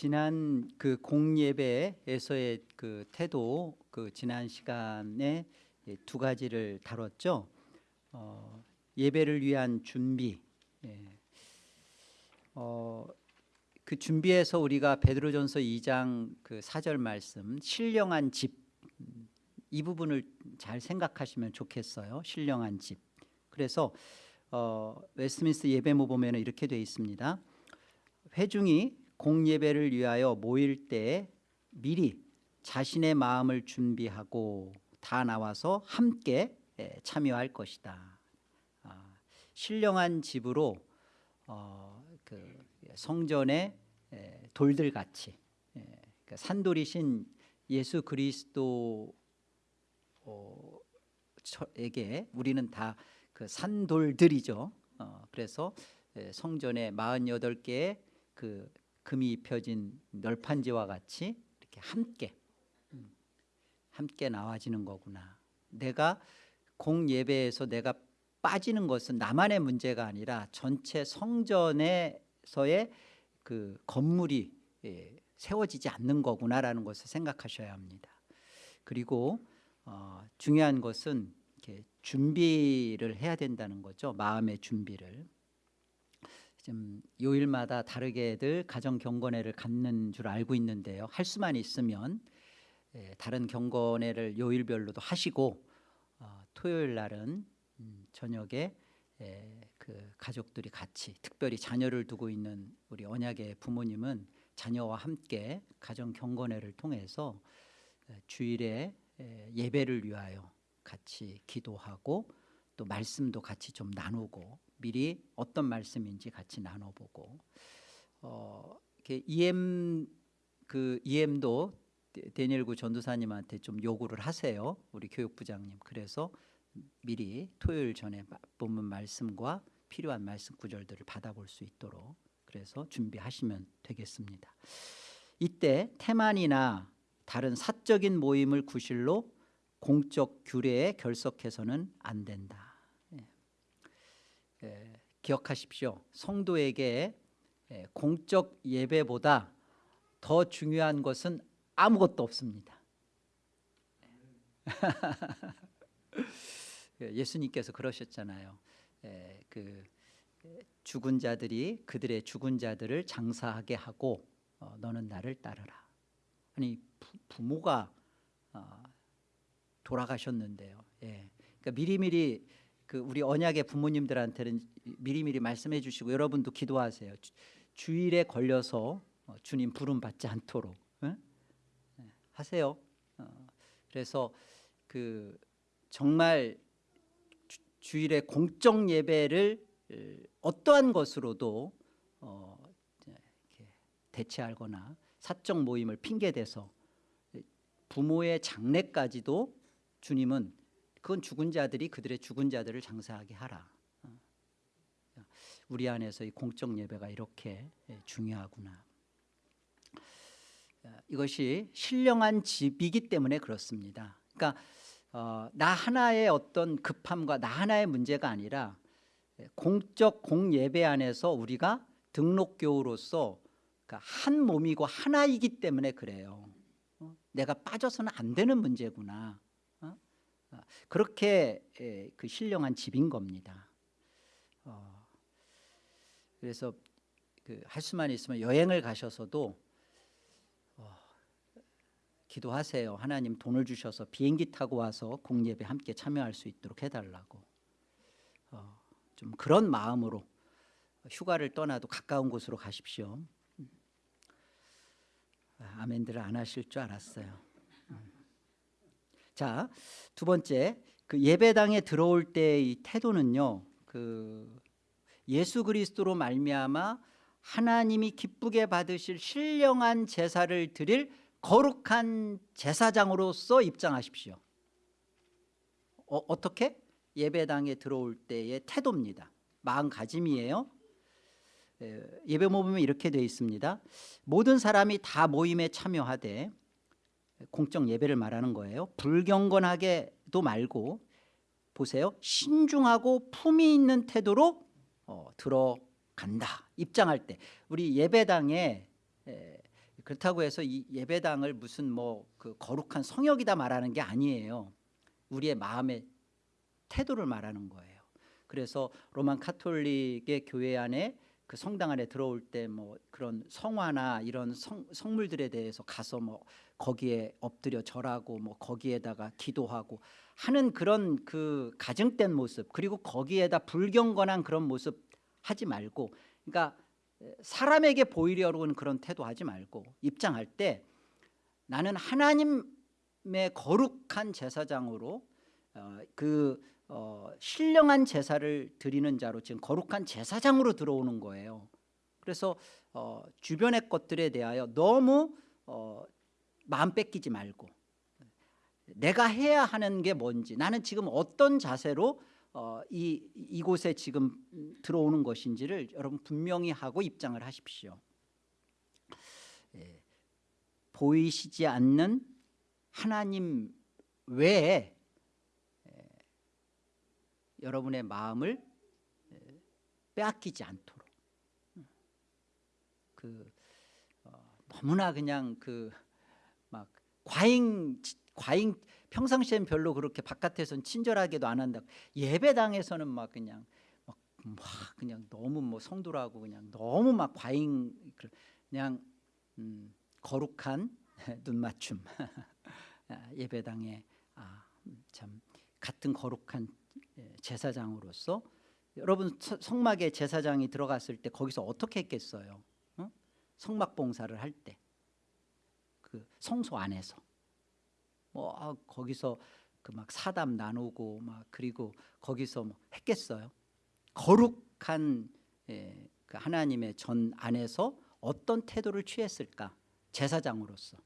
지난 그 공예배에서의 그 태도 그 지난 시간에 예, 두 가지를 다뤘죠. 어, 예배를 위한 준비. 예. 어, 그 준비해서 우리가 베드로전서 2장 그 4절 말씀 신령한 집 음, 이 부분을 잘 생각하시면 좋겠어요. 신령한 집. 그래서 어, 웨스트민스터 예배모 보면 이렇게 되어 있습니다. 회중이 공예배를 위하여 모일 때 미리 자신의 마음을 준비하고 다 나와서 함께 예, 참여할 것이다. 아, 신령한 집으로 어, 그 성전의 예, 돌들 같이 예, 그 산돌이신 예수 그리스도 어, 에게 우리는 다 그 산돌들이죠. 어, 그래서 예, 성전에 48개의 그 금이 입혀진 널판지와 같이 이렇게 함께 음, 함께 나와지는 거구나. 내가 공예배에서 내가 빠지는 것은 나만의 문제가 아니라 전체 성전에서의 그 건물이 예, 세워지지 않는 거구나라는 것을 생각하셔야 합니다. 그리고 어, 중요한 것은 준비를 해야 된다는 거죠. 마음의 준비를. 좀 요일마다 다르게들 가정 경건회를 갖는 줄 알고 있는데요. 할 수만 있으면 예, 다른 경건회를 요일별로도 하시고 어, 토요일 날은 음, 저녁에 예, 그 가족들이 같이 특별히 자녀를 두고 있는 우리 언약의 부모님은 자녀와 함께 가정 경건회를 통해서 예, 주일에 예, 예배를 위하여 같이 기도하고 또 말씀도 같이 좀 나누고 미리 어떤 말씀인지 같이 나눠보고 어, 이렇게 EM 그 EM도 데니엘구 전도사님한테 좀 요구를 하세요. 우리 교육부장님. 그래서 미리 토요일 전에 본문 말씀과 필요한 말씀 구절들을 받아볼 수 있도록 그래서 준비하시면 되겠습니다. 이때 태만이나 다른 사적인 모임을 구실로 공적 규례에 결석해서는 안 된다. 예. 예, 기억하십시오. 성도에게 예, 공적 예배보다 더 중요한 것은 아무것도 없습니다. 예수님께서 그러셨잖아요. 예, 그 죽은 자들이 그들의 죽은 자들을 장사하게 하고 어, 너는 나를 따르라. 아니 부, 모가 어, 돌아가셨는데요. 예. 그러니까 미리미리 그 우리 언약의 부모님들한테는 미리미리 말씀해 주시고 여러분도 기도하세요. 주, 일에 걸려서 어, 주님 부름 받지 않도록 예? 예, 하세요. 어, 그래서 그 정말 주, 일에 공적 예배를 어떠한 것으로도 어, 대체하거나 사적 모임을 핑계대서 부모의 장례까지도 주님은 그건 죽은 자들이 그들의 죽은 자들을 장사하게 하라. 어. 우리 안에서 이 공적 예배가 이렇게 중요하구나. 이것이 신령한 집이기 때문에 그렇습니다. 그러니까 어, 나 하나의 어떤 급함과 나 하나의 문제가 아니라 공적 공예배 안에서 우리가 등록교우로서 그러니까 한 몸이고 하나이기 때문에 그래요. 어? 내가 빠져서는 안 되는 문제구나. 어? 어 그렇게 그 신령한 집인 겁니다. 어, 그래서 그 할 수만 있으면 여행을 가셔서도 기도하세요. 하나님 돈을 주셔서 비행기 타고 와서 공예배 함께 참여할 수 있도록 해달라고. 어, 좀 그런 마음으로 휴가를 떠나도 가까운 곳으로 가십시오. 아, 아멘들을 안 하실 줄 알았어요. 음. 자, 두 번째 그 예배당에 들어올 때의 태도는요. 그 예수 그리스도로 말미암아 하나님이 기쁘게 받으실 신령한 제사를 드릴 거룩한 제사장으로서 입장하십시오 어, 떻게 예배당에 들어올 때의 태도입니다 마음가짐이에요 예배 모임에 이렇게 되어 있습니다 모든 사람이 다 모임에 참여하되 공적 예배를 말하는 거예요 불경건하게도 말고 보세요 신중하고 품위 있는 태도로 어, 들어간다 입장할 때 우리 예배당에 에, 그렇다고 해서 이 예배당을 무슨 뭐 그 거룩한 성역이다 말하는 게 아니에요. 우리의 마음의 태도를 말하는 거예요. 그래서 로만 카톨릭의 교회 안에 그 성당 안에 들어올 때 뭐 그런 성화나 이런 성, 성물들에 대해서 가서 뭐 거기에 엎드려 절하고 뭐 거기에다가 기도하고 하는 그런 그 가증된 모습 그리고 거기에다 불경건한 그런 모습 하지 말고 그러니까 사람에게 보이려고 하는 그런 태도 하지 말고 입장할 때 나는 하나님의 거룩한 제사장으로 어, 그 어, 신령한 제사를 드리는 자로 지금 거룩한 제사장으로 들어오는 거예요. 그래서 어, 주변의 것들에 대하여 너무 어, 마음 뺏기지 말고 내가 해야 하는 게 뭔지 나는 지금 어떤 자세로 어, 이 이곳에 지금 들어오는 것인지를 여러분 분명히 하고 입장을 하십시오. 예, 보이시지 않는 하나님 외에 예, 여러분의 마음을 예, 빼앗기지 않도록 그 어, 너무나 그냥 그 막 과잉 과잉 평상시엔 별로 그렇게 바깥에선 친절하게도 안 한다. 예배당에서는 막 그냥 막, 막 그냥 너무 뭐 성도라고 그냥 너무 막 과잉 그냥 음, 거룩한 눈 맞춤 아, 예배당에 아, 참 같은 거룩한 예, 제사장으로서 여러분 서- 성막에 제사장이 들어갔을 때 거기서 어떻게 했겠어요? 어? 성막 봉사를 할 때 그 성소 안에서 뭐 아, 거기서 그 막 사담 나누고 막 그리고 거기서 뭐 했겠어요? 거룩한 예, 그 하나님의 전 안에서 어떤 태도를 취했을까? 제사장으로서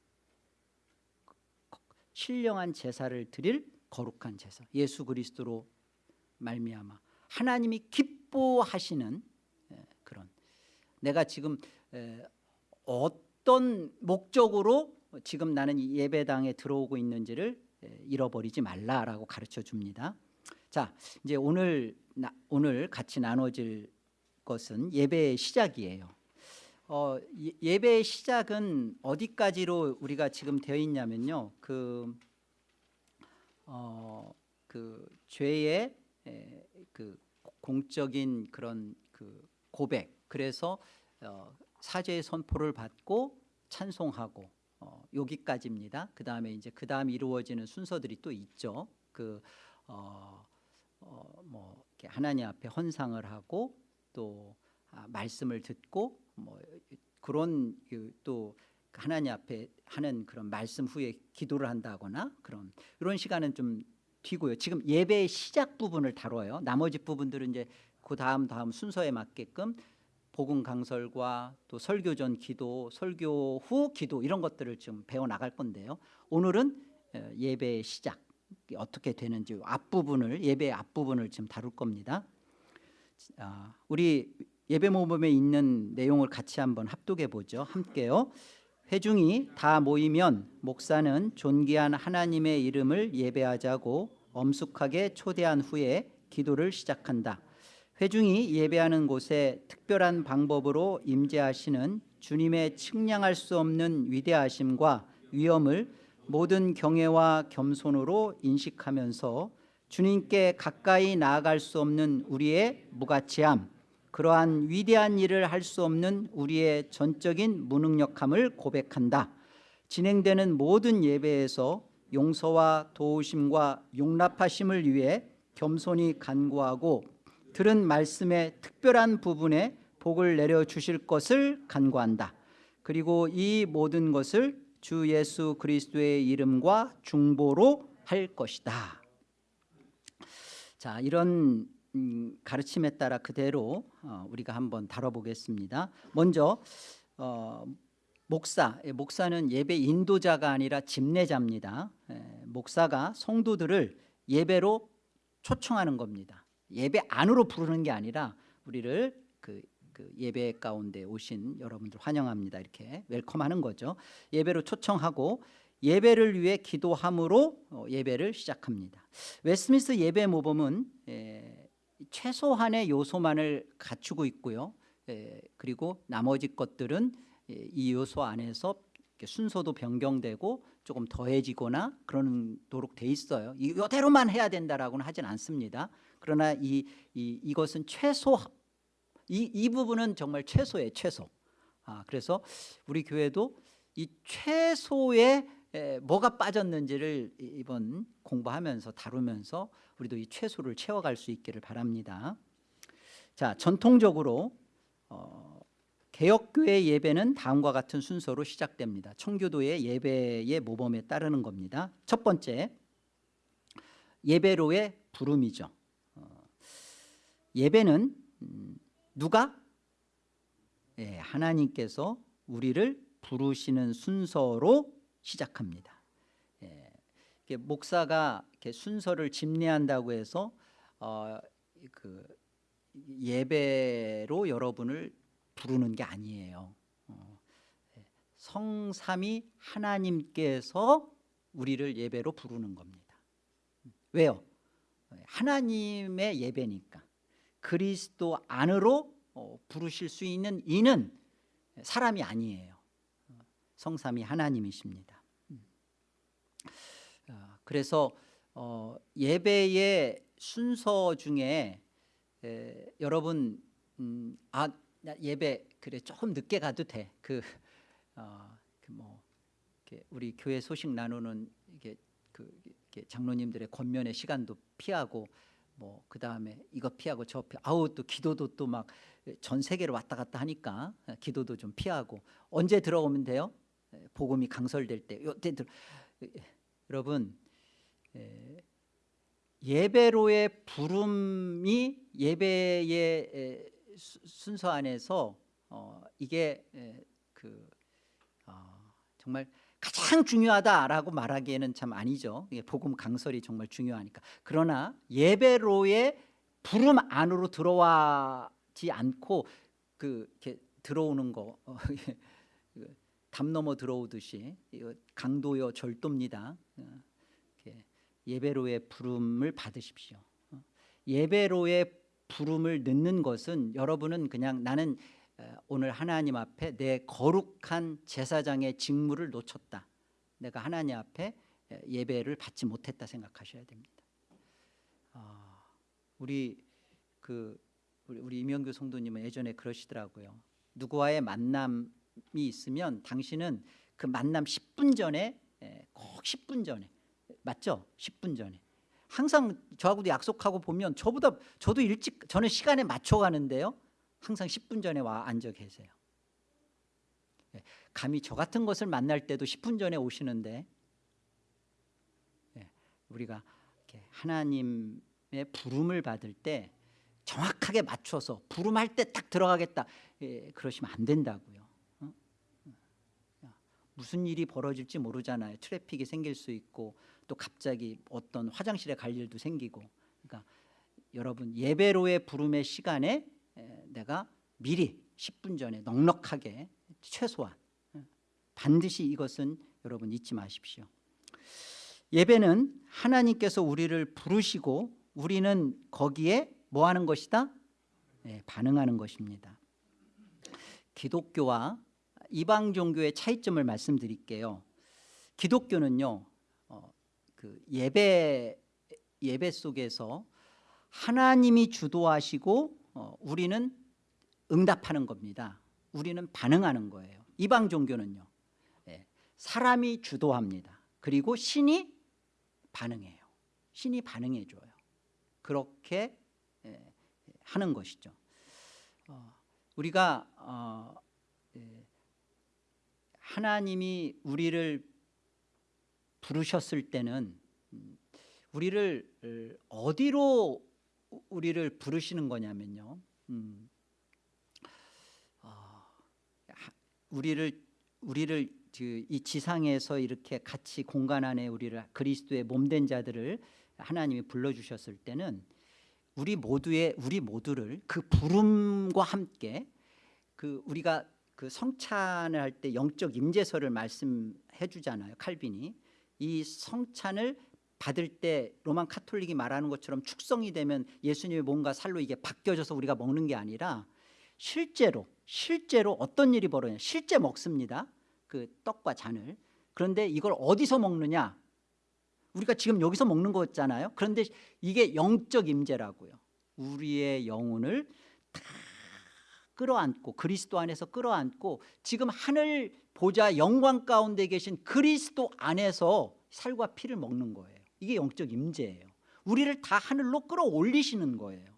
신령한 제사를 드릴 거룩한 제사 예수 그리스도로 말미암아 하나님이 기뻐하시는 예, 그런 내가 지금 에, 어떤 목적으로 지금 나는 이 예배당에 들어오고 있는지를 에, 잃어버리지 말라라고 가르쳐 줍니다. 자, 이제 오늘 나, 오늘 같이 나눠질 것은 예배의 시작이에요. 어, 예- 예배의 시작은 어디까지로 우리가 지금 되어 있냐면요. 그, 어, 그 죄의 에, 그 공적인 그런 그 고백. 그래서 어, 사죄의 선포를 받고 찬송하고 어, 여기까지입니다. 그 다음에 이제 그 다음 이루어지는 순서들이 또 있죠. 그 어, 어, 뭐 하나님 앞에 헌상을 하고 또 아, 말씀을 듣고 뭐 그런 그또 하나님 앞에 하는 그런 말씀 후에 기도를 한다거나 그런 이런 시간은 좀 튀고요. 지금 예배의 시작 부분을 다뤄요. 나머지 부분들은 이제 그 다음 다음 순서에 맞게끔 복음 강설과 또 설교 전 기도, 설교 후 기도 이런 것들을 좀 배워 나갈 건데요. 오늘은 어, 예배의 시작 어떻게 되는지 앞부분을 예배의 앞부분을 지금 다룰 겁니다. 아, 우리 예배 모범에 있는 내용을 같이 한번 합독해 보죠. 함께요. 회중이 다 모이면 목사는 존귀한 하나님의 이름을 예배하자고 엄숙하게 초대한 후에 기도를 시작한다. 회중이 예배하는 곳에 특별한 방법으로 임재하시는 주님의 측량할 수 없는 위대하심과 위엄을 모든 경외와 겸손으로 인식하면서 주님께 가까이 나아갈 수 없는 우리의 무가치함, 그러한 위대한 일을 할 수 없는 우리의 전적인 무능력함을 고백한다. 진행되는 모든 예배에서 용서와 도우심과 용납하심을 위해 겸손히 간구하고 들은 말씀의 특별한 부분에 복을 내려 주실 것을 간구한다. 그리고 이 모든 것을 주 예수 그리스도의 이름과 중보로 할 것이다. 자, 이런 음, 가르침에 따라 그대로 어, 우리가 한번 다뤄보겠습니다. 먼저 어, 목사, 예, 목사는 예배 인도자가 아니라 집례자입니다. 예, 목사가 성도들을 예배로 초청하는 겁니다. 예배 안으로 부르는 게 아니라 우리를 그, 그 예배 가운데 오신 여러분들 환영합니다. 이렇게 welcome하는 거죠. 예배로 초청하고 예배를 위해 기도함으로 어, 예배를 시작합니다. 웨스트민스터 예배 모범은 에, 최소한의 요소만을 갖추고 있고요. 에, 그리고 나머지 것들은 에, 이 요소 안에서 순서도 변경되고 조금 더해지거나 그러도록 돼 있어요. 이- 이대로만 해야 된다라고는 하진 않습니다. 그러나 이, 이 이것은 최소 이, 이 부분은 정말 최소예요, 최소. 아, 그래서 우리 교회도 이 최소의 에, 뭐가 빠졌는지를 이- 이번 공부하면서 다루면서 우리도 이 최소를 채워갈 수 있기를 바랍니다. 자, 전통적으로 어, 개혁교회 예배는 다음과 같은 순서로 시작됩니다. 청교도의 예배의 모범에 따르는 겁니다. 첫 번째, 예배로의 부름이죠. 어, 예배는 음, 누가 예, 하나님께서 우리를 부르시는 순서로 시작합니다. 예, 목사가 순서를 집례한다고 해서 어, 그 예배로 여러분을 부르는 게 아니에요. 어, 예, 성삼이 하나님께서 우리를 예배로 부르는 겁니다. 왜요? 하나님의 예배니까 그리스도 안으로 어, 부르실 수 있는 이는 사람이 아니에요. 어, 성삼이 하나님이십니다. 그래서 어, 예배의 순서 중에 에, 여러분 음, 아나 예배 그래 조금 늦게 가도 돼. 그, 어, 그 뭐 우리 교회 소식 나누는 이게 그 이렇게 장로님들의 권면의 시간도 피하고 뭐 그 다음에 이거 피하고 저 피, 아우 또 기도도 또 막 전 세계를 왔다 갔다 하니까 기도도 좀 피하고 언제 들어오면 돼요? 복음이 강설될 때 요때 들 여러분 에, 예배로의 부름이 예배의 순서 안에서 어, 이게 에, 그 어, 정말 가장 중요하다라고 말하기에는 참 아니죠. 복음 강설이 정말 중요하니까. 그러나 예배로의 부름 안으로 들어와지 않고 그 이렇게 들어오는 거 어, 그담 넘어 들어오듯이 강도요 절도입니다. 어, 예배로의 부름을 받으십시오. 어, 예배로의 부름을 넣는 것은 여러분은 그냥 나는 에, 오늘 하나님 앞에 내 거룩한 제사장의 직무를 놓쳤다. 내가 하나님 앞에 에, 예배를 받지 못했다 생각하셔야 됩니다. 아, 우리 그 우리, 우리 이명규 성도님은 예전에 그러시더라고요. 누구와의 만남이 있으면 당신은 그 만남 10분 전에 에, 꼭 10분 전에 맞죠? 10분 전에 항상 저하고도 약속하고 보면 저보다 저도 일찍 저는 시간에 맞춰 가는데요. 항상 10분 전에 와 앉아 계세요. 예, 감히 저 같은 것을 만날 때도 10분 전에 오시는데 예, 우리가 하나님의 부름을 받을 때 정확하게 맞춰서 부름할 때 딱 들어가겠다 예, 그러시면 안 된다고요. 어? 야, 무슨 일이 벌어질지 모르잖아요. 트래픽이 생길 수 있고 또 갑자기 어떤 화장실에 갈 일도 생기고 그러니까 여러분 예배로의 부름의 시간에 에, 내가 미리 10분 전에 넉넉하게 최소한 예, 반드시 이것은 여러분 잊지 마십시오. 예배는 하나님께서 우리를 부르시고 우리는 거기에 뭐 하는 것이다? 네, 반응하는 것입니다. 기독교와 이방 종교의 차이점을 말씀드릴게요. 기독교는요, 어, 그 예배 예배 속에서 하나님이 주도하시고 어, 우리는 응답하는 겁니다. 우리는 반응하는 거예요. 이방 종교는요, 예, 사람이 주도합니다. 그리고 신이 반응해요. 신이 반응해 줘요. 그렇게 예, 하는 것이죠. 어, 우리가 어, 예, 하나님이 우리를 부르셨을 때는 음, 우리를 어, 어디로 우리를 부르시는 거냐면요. 음, 어, 하- 우리를 우리를 그 이 지상에서 이렇게 같이 공간 안에 우리를 그리스도의 몸된 자들을 하나님이 불러주셨을 때는 우리 모두의 우리 모두를 그 부름과 함께 그 우리가 그 성찬을 할 때 영적 임재서를 말씀해 주잖아요. 칼빈이 이 성찬을 받을 때 로만 카톨릭이 말하는 것처럼 축성이 되면 예수님의 몸과 살로 이게 바뀌어져서 우리가 먹는 게 아니라 실제로 실제로 어떤 일이 벌어요? 실제 먹습니다. 그 떡과 잔을 그런데 이걸 어디서 먹느냐 우리가 지금 여기서 먹는 거잖아요 그런데 이게 영적 임재라고요 우리의 영혼을 다 끌어안고 그리스도 안에서 끌어안고 지금 하늘 보좌 영광 가운데 계신 그리스도 안에서 살과 피를 먹는 거예요. 이게 영적 임재예요. 우리를 다 하늘로 끌어올리시는 거예요.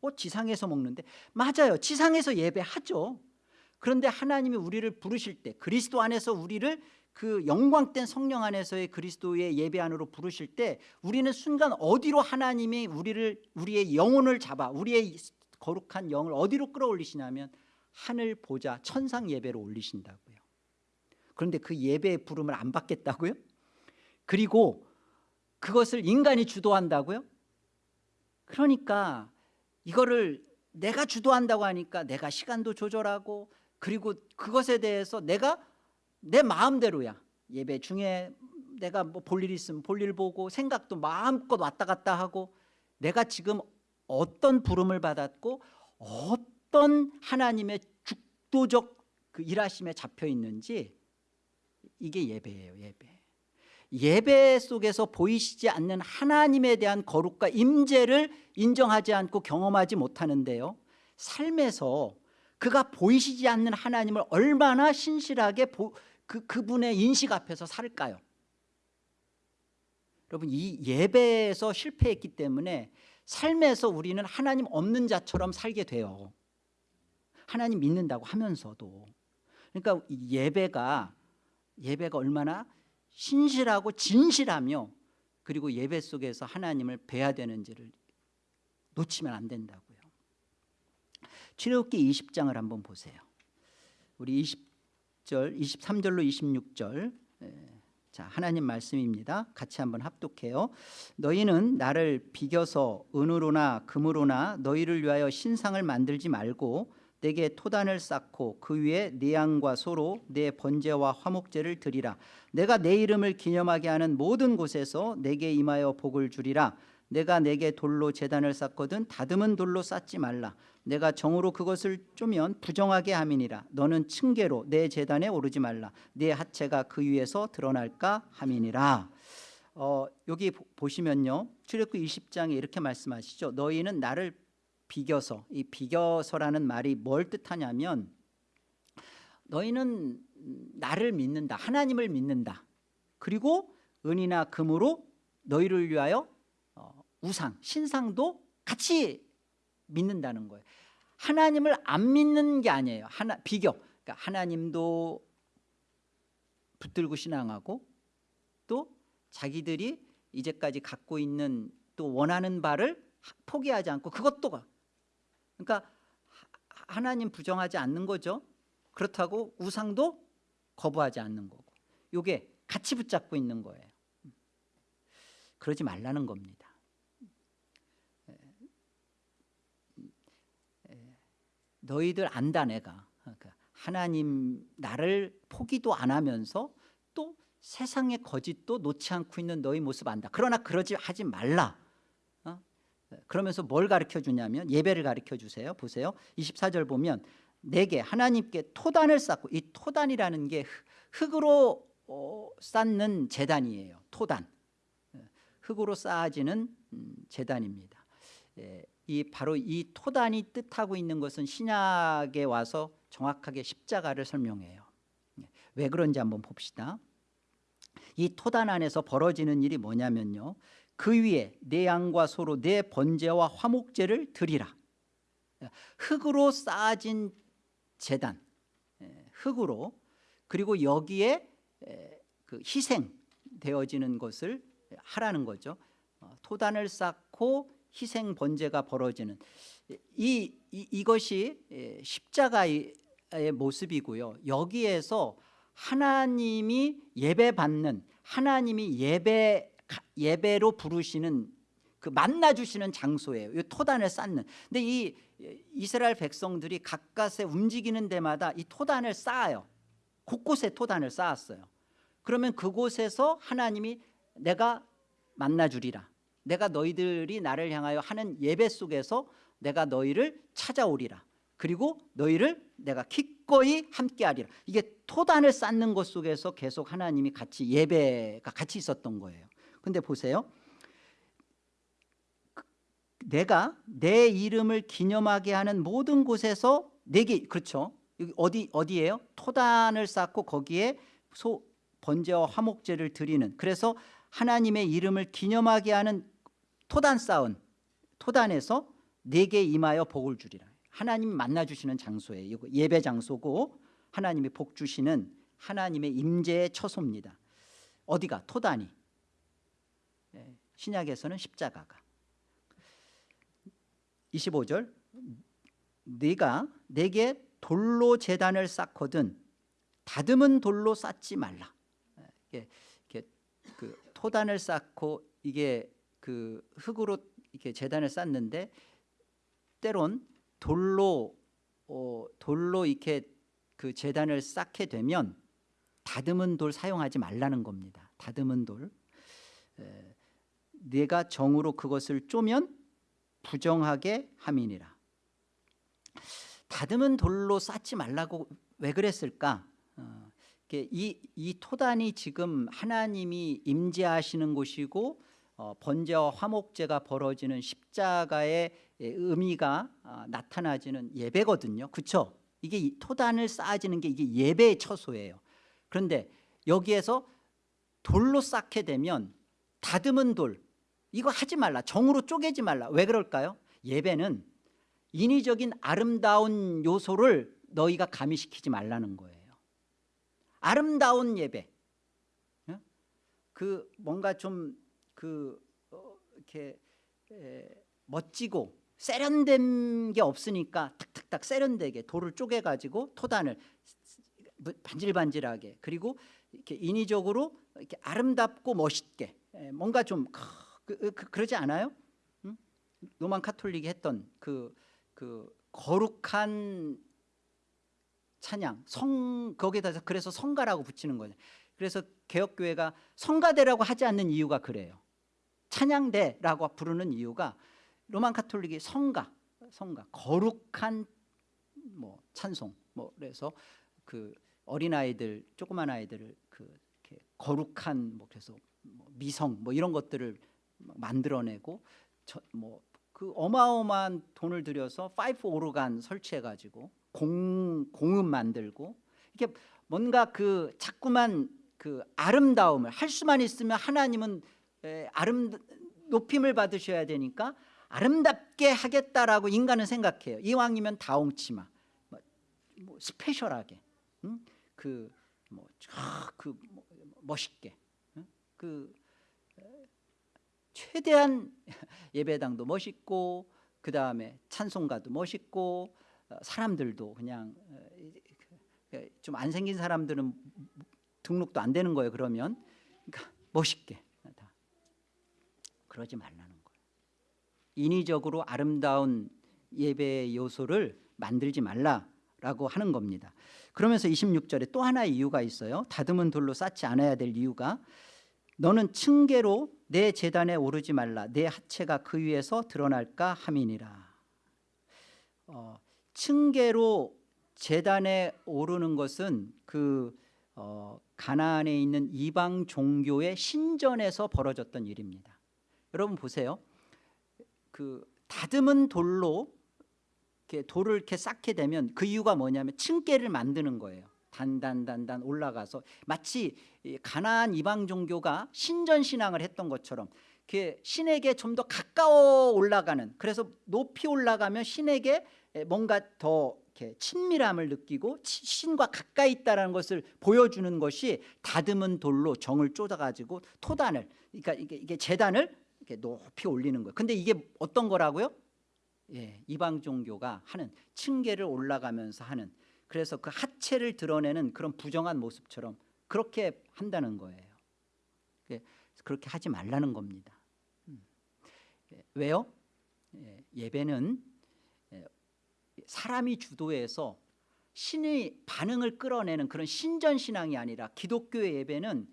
어, 지상에서 먹는데. 맞아요. 지상에서 예배하죠. 그런데 하나님이 우리를 부르실 때 그리스도 안에서 우리를 그 영광된 성령 안에서의 그리스도의 예배 안으로 부르실 때 우리는 순간 어디로 하나님이 우리를 우리의 영혼을 잡아 우리의 거룩한 영을 어디로 끌어올리시냐면 하늘 보좌 천상 예배로 올리신다고요 그런데 그 예배의 부름을 안 받겠다고요? 그리고 그것을 인간이 주도한다고요? 그러니까 이거를 내가 주도한다고 하니까 내가 시간도 조절하고 그리고 그것에 대해서 내가 내 마음대로야 예배 중에 내가 뭐 볼일 있으면 볼일 보고 생각도 마음껏 왔다 갔다 하고 내가 지금 어떤 부름을 받았고 어떤 하나님의 죽도적 그 일하심에 잡혀 있는지 이게 예배예요 예배. 예배 속에서 보이시지 않는 하나님에 대한 거룩과 임재를 인정하지 않고 경험하지 못하는데요. 삶에서 그가 보이시지 않는 하나님을 얼마나 신실하게 보, 그, 그분의 인식 앞에서 살까요? 여러분 이 예배에서 실패했기 때문에 삶에서 우리는 하나님 없는 자처럼 살게 돼요 하나님 믿는다고 하면서도. 그러니까 이 예배가 예배가 얼마나 신실하고 진실하며 그리고 예배 속에서 하나님을 뵈야 되는지를 놓치면 안 된다고요. 출애굽기 20장을 한번 보세요. 우리 20절 23절로 26절. 자 하나님 말씀입니다. 같이 한번 합독해요. 너희는 나를 비겨서 은으로나 금으로나 너희를 위하여 신상을 만들지 말고 내게 토단을 쌓고 그 위에 내 양과 소로 내 번제와 화목제를 드리라. 내가 내 이름을 기념하게 하는 모든 곳에서 내게 임하여 복을 주리라. 내가 내게 돌로 재단을 쌓거든 다듬은 돌로 쌓지 말라. 내가 정으로 그것을 쪼면 부정하게 함이니라. 너는 층계로 내 재단에 오르지 말라. 내 하체가 그 위에서 드러날까 함이니라. 어, 여기 보- 보시면요. 출애굽기 20장에 이렇게 말씀하시죠. 너희는 나를 비겨서 이 비겨서라는 말이 뭘 뜻하냐면 너희는 나를 믿는다 하나님을 믿는다. 그리고 은이나 금으로 너희를 위하여 어, 우상 신상도 같이 믿는다는 거예요. 하나님을 안 믿는 게 아니에요. 하나, 비교. 그러니까 하나님도 붙들고 신앙하고 또 자기들이 이제까지 갖고 있는 또 원하는 바를 포기하지 않고 그것도 가- 그러니까 하- 하나님 부정하지 않는 거죠. 그렇다고 우상도 거부하지 않는 거고. 이게 같이 붙잡고 있는 거예요. 그러지 말라는 겁니다. 너희들 안다 내가. 그러니까 하나님 나를 포기도 안 하면서 또 세상의 거짓도 놓지 않고 있는 너희 모습 안다. 그러나 그러지 하지 말라. 어? 그러면서 뭘 가르쳐 주냐면 예배를 가르쳐 주세요. 보세요. 24절 보면 내게 하나님께 토단을 쌓고 이 토단이라는 게 흙- 흙으로 어, 쌓는 재단이에요. 토단. 어, 흙으로 쌓아지는 음, 재단입니다. 예, 이 바로 이 토단이 뜻하고 있는 것은 신약에 와서 정확하게 십자가를 설명해요. 예, 왜 그런지 한번 봅시다. 이 토단 안에서 벌어지는 일이 뭐냐면요 그 위에 내 양과 소로 내 번제와 화목제를 드리라. 흙으로 쌓아진 재단 예, 흙으로 그리고 여기에 에, 그 희생되어지는 것을 하라는 거죠. 어, 토단을 쌓고 희생 번제가 벌어지는. 이, 이 이것이 에, 십자가의 모습이고요. 여기에서 하나님이 예배 받는 하나님이 예배 예배로 부르시는 그 만나 주시는 장소예요. 이 토단을 쌓는. 근데 이 이스라엘 백성들이 가까스에 움직이는 데마다 이 토단을 쌓아요. 곳곳에 토단을 쌓았어요. 그러면 그곳에서 하나님이 내가 만나 주리라. 내가 너희들이 나를 향하여 하는 예배 속에서 내가 너희를 찾아오리라. 그리고 너희를 내가 기꺼이 함께하리라. 이게 토단을 쌓는 것 속에서 계속 하나님이 같이 예배가 같이 있었던 거예요. 근데 보세요. 내가 내 이름을 기념하게 하는 모든 곳에서 내게 그렇죠. 여기 어디 어디예요? 토단을 쌓고 거기에 소 번제와 화목제를 드리는 그래서 하나님의 이름을 기념하게 하는 토단 쌓은 토단에서 내게 임하여 복을 주리라. 하나님 만나 주시는 장소예요. 예배 장소고 하나님이 복 주시는 하나님의 임재의 처소입니다. 어디가 토단이 예, 신약에서는 십자가가 25절 네가 내게 돌로 재단을 쌓거든 다듬은 돌로 쌓지 말라. 이게, 이게 그 토단을 쌓고 이게 그 흙으로 이렇게 재단을 쌓는데 때론 돌로 어, 돌로 이렇게 그 재단을 쌓게 되면 다듬은 돌 사용하지 말라는 겁니다. 다듬은 돌. 에, 내가 정으로 그것을 쪼면 부정하게 함이니라. 다듬은 돌로 쌓지 말라고 왜 그랬을까? 어, 이, 이 토단이 지금 하나님이 임재하시는 곳이고 어, 번제와 화목제가 벌어지는 십자가의 의미가 아, 나타나지는 예배거든요. 그렇죠? 이게 이 토단을 쌓아지는 게 이게 예배의 처소예요. 그런데 여기에서 돌로 쌓게 되면 다듬은 돌 이거 하지 말라. 정으로 쪼개지 말라. 왜 그럴까요? 예배는 인위적인 아름다운 요소를 너희가 가미시키지 말라는 거예요. 아름다운 예배. 어? 그 뭔가 좀그 어, 이렇게 에, 멋지고 세련된 게 없으니까 탁탁탁 세련되게 돌을 쪼개 가지고 토단을 반질반질하게 그리고 이렇게 인위적으로 이렇게 아름답고 멋있게 에, 뭔가 좀 그, 그, 러지 않아요? 응? 로만 카톨릭이 했던 그, 그 거룩한 찬양 성 거기에다 그래서 성가라고 붙이는 거예요. 그래서 개혁교회가 성가대라고 하지 않는 이유가 그래요. 찬양대라고 부르는 이유가 로만 카톨릭이 성가, 성가, 거룩한 뭐 찬송, 뭐 그래서 그 어린 아이들, 조그만 아이들을 그 거룩한 뭐 그래서 뭐 미성 뭐 이런 것들을 만들어내고 뭐 그 어마어마한 돈을 들여서 파이프 오르간 설치해가지고 공 공음 만들고 이게 뭔가 그 자꾸만 그 아름다움을 할 수만 있으면 하나님은 에, 아름 높임을 받으셔야 되니까 아름답게 하겠다라고 인간은 생각해요. 이왕이면 다홍치마, 뭐, 뭐 스페셜하게, 응? 그뭐 그 뭐, 멋있게, 응? 그 최대한 예배당도 멋있고 그 다음에 찬송가도 멋있고 어, 사람들도 그냥 어, 그, 좀안 생긴 사람들은 등록도 안 되는 거예요. 그러면 그러니까 멋있게 다 그러지 말라는 거예요. 인위적으로 아름다운 예배의 요소를 만들지 말라라고 하는 겁니다. 그러면서 26절에 또 하나의 이유가 있어요. 다듬은 돌로 쌓지 않아야 될 이유가 너는 층계로 내 재단에 오르지 말라. 내 하체가 그 위에서 드러날까 함이니라. 어, 층계로 재단에 오르는 것은 그 어, 가나안에 있는 이방 종교의 신전에서 벌어졌던 일입니다. 여러분 보세요. 그 다듬은 돌로 이렇게 돌을 이렇게 쌓게 되면 그 이유가 뭐냐면 층계를 만드는 거예요 단단단단 올라가서 마치 가나안 이방 종교가 신전 신앙을 했던 것처럼 신에게 좀 더 가까워 올라가는 그래서 높이 올라가면 신에게 뭔가 더 친밀함을 느끼고 신과 가까이 있다는 것을 보여주는 것이 다듬은 돌로 정을 쫓아가지고 토단을 그러니까 이게, 이게 재단을 이렇게 높이 올리는 거예요. 근데 이게 어떤 거라고요? 예, 이방 종교가 하는 층계를 올라가면서 하는 그래서 그 하체를 드러내는 그런 부정한 모습처럼 그렇게 한다는 거예요. 예, 그렇게 하지 말라는 겁니다. 음. 예, 왜요? 예, 예배는 사람이 주도해서 신의 반응을 끌어내는 그런 신전 신앙이 아니라 기독교의 예배는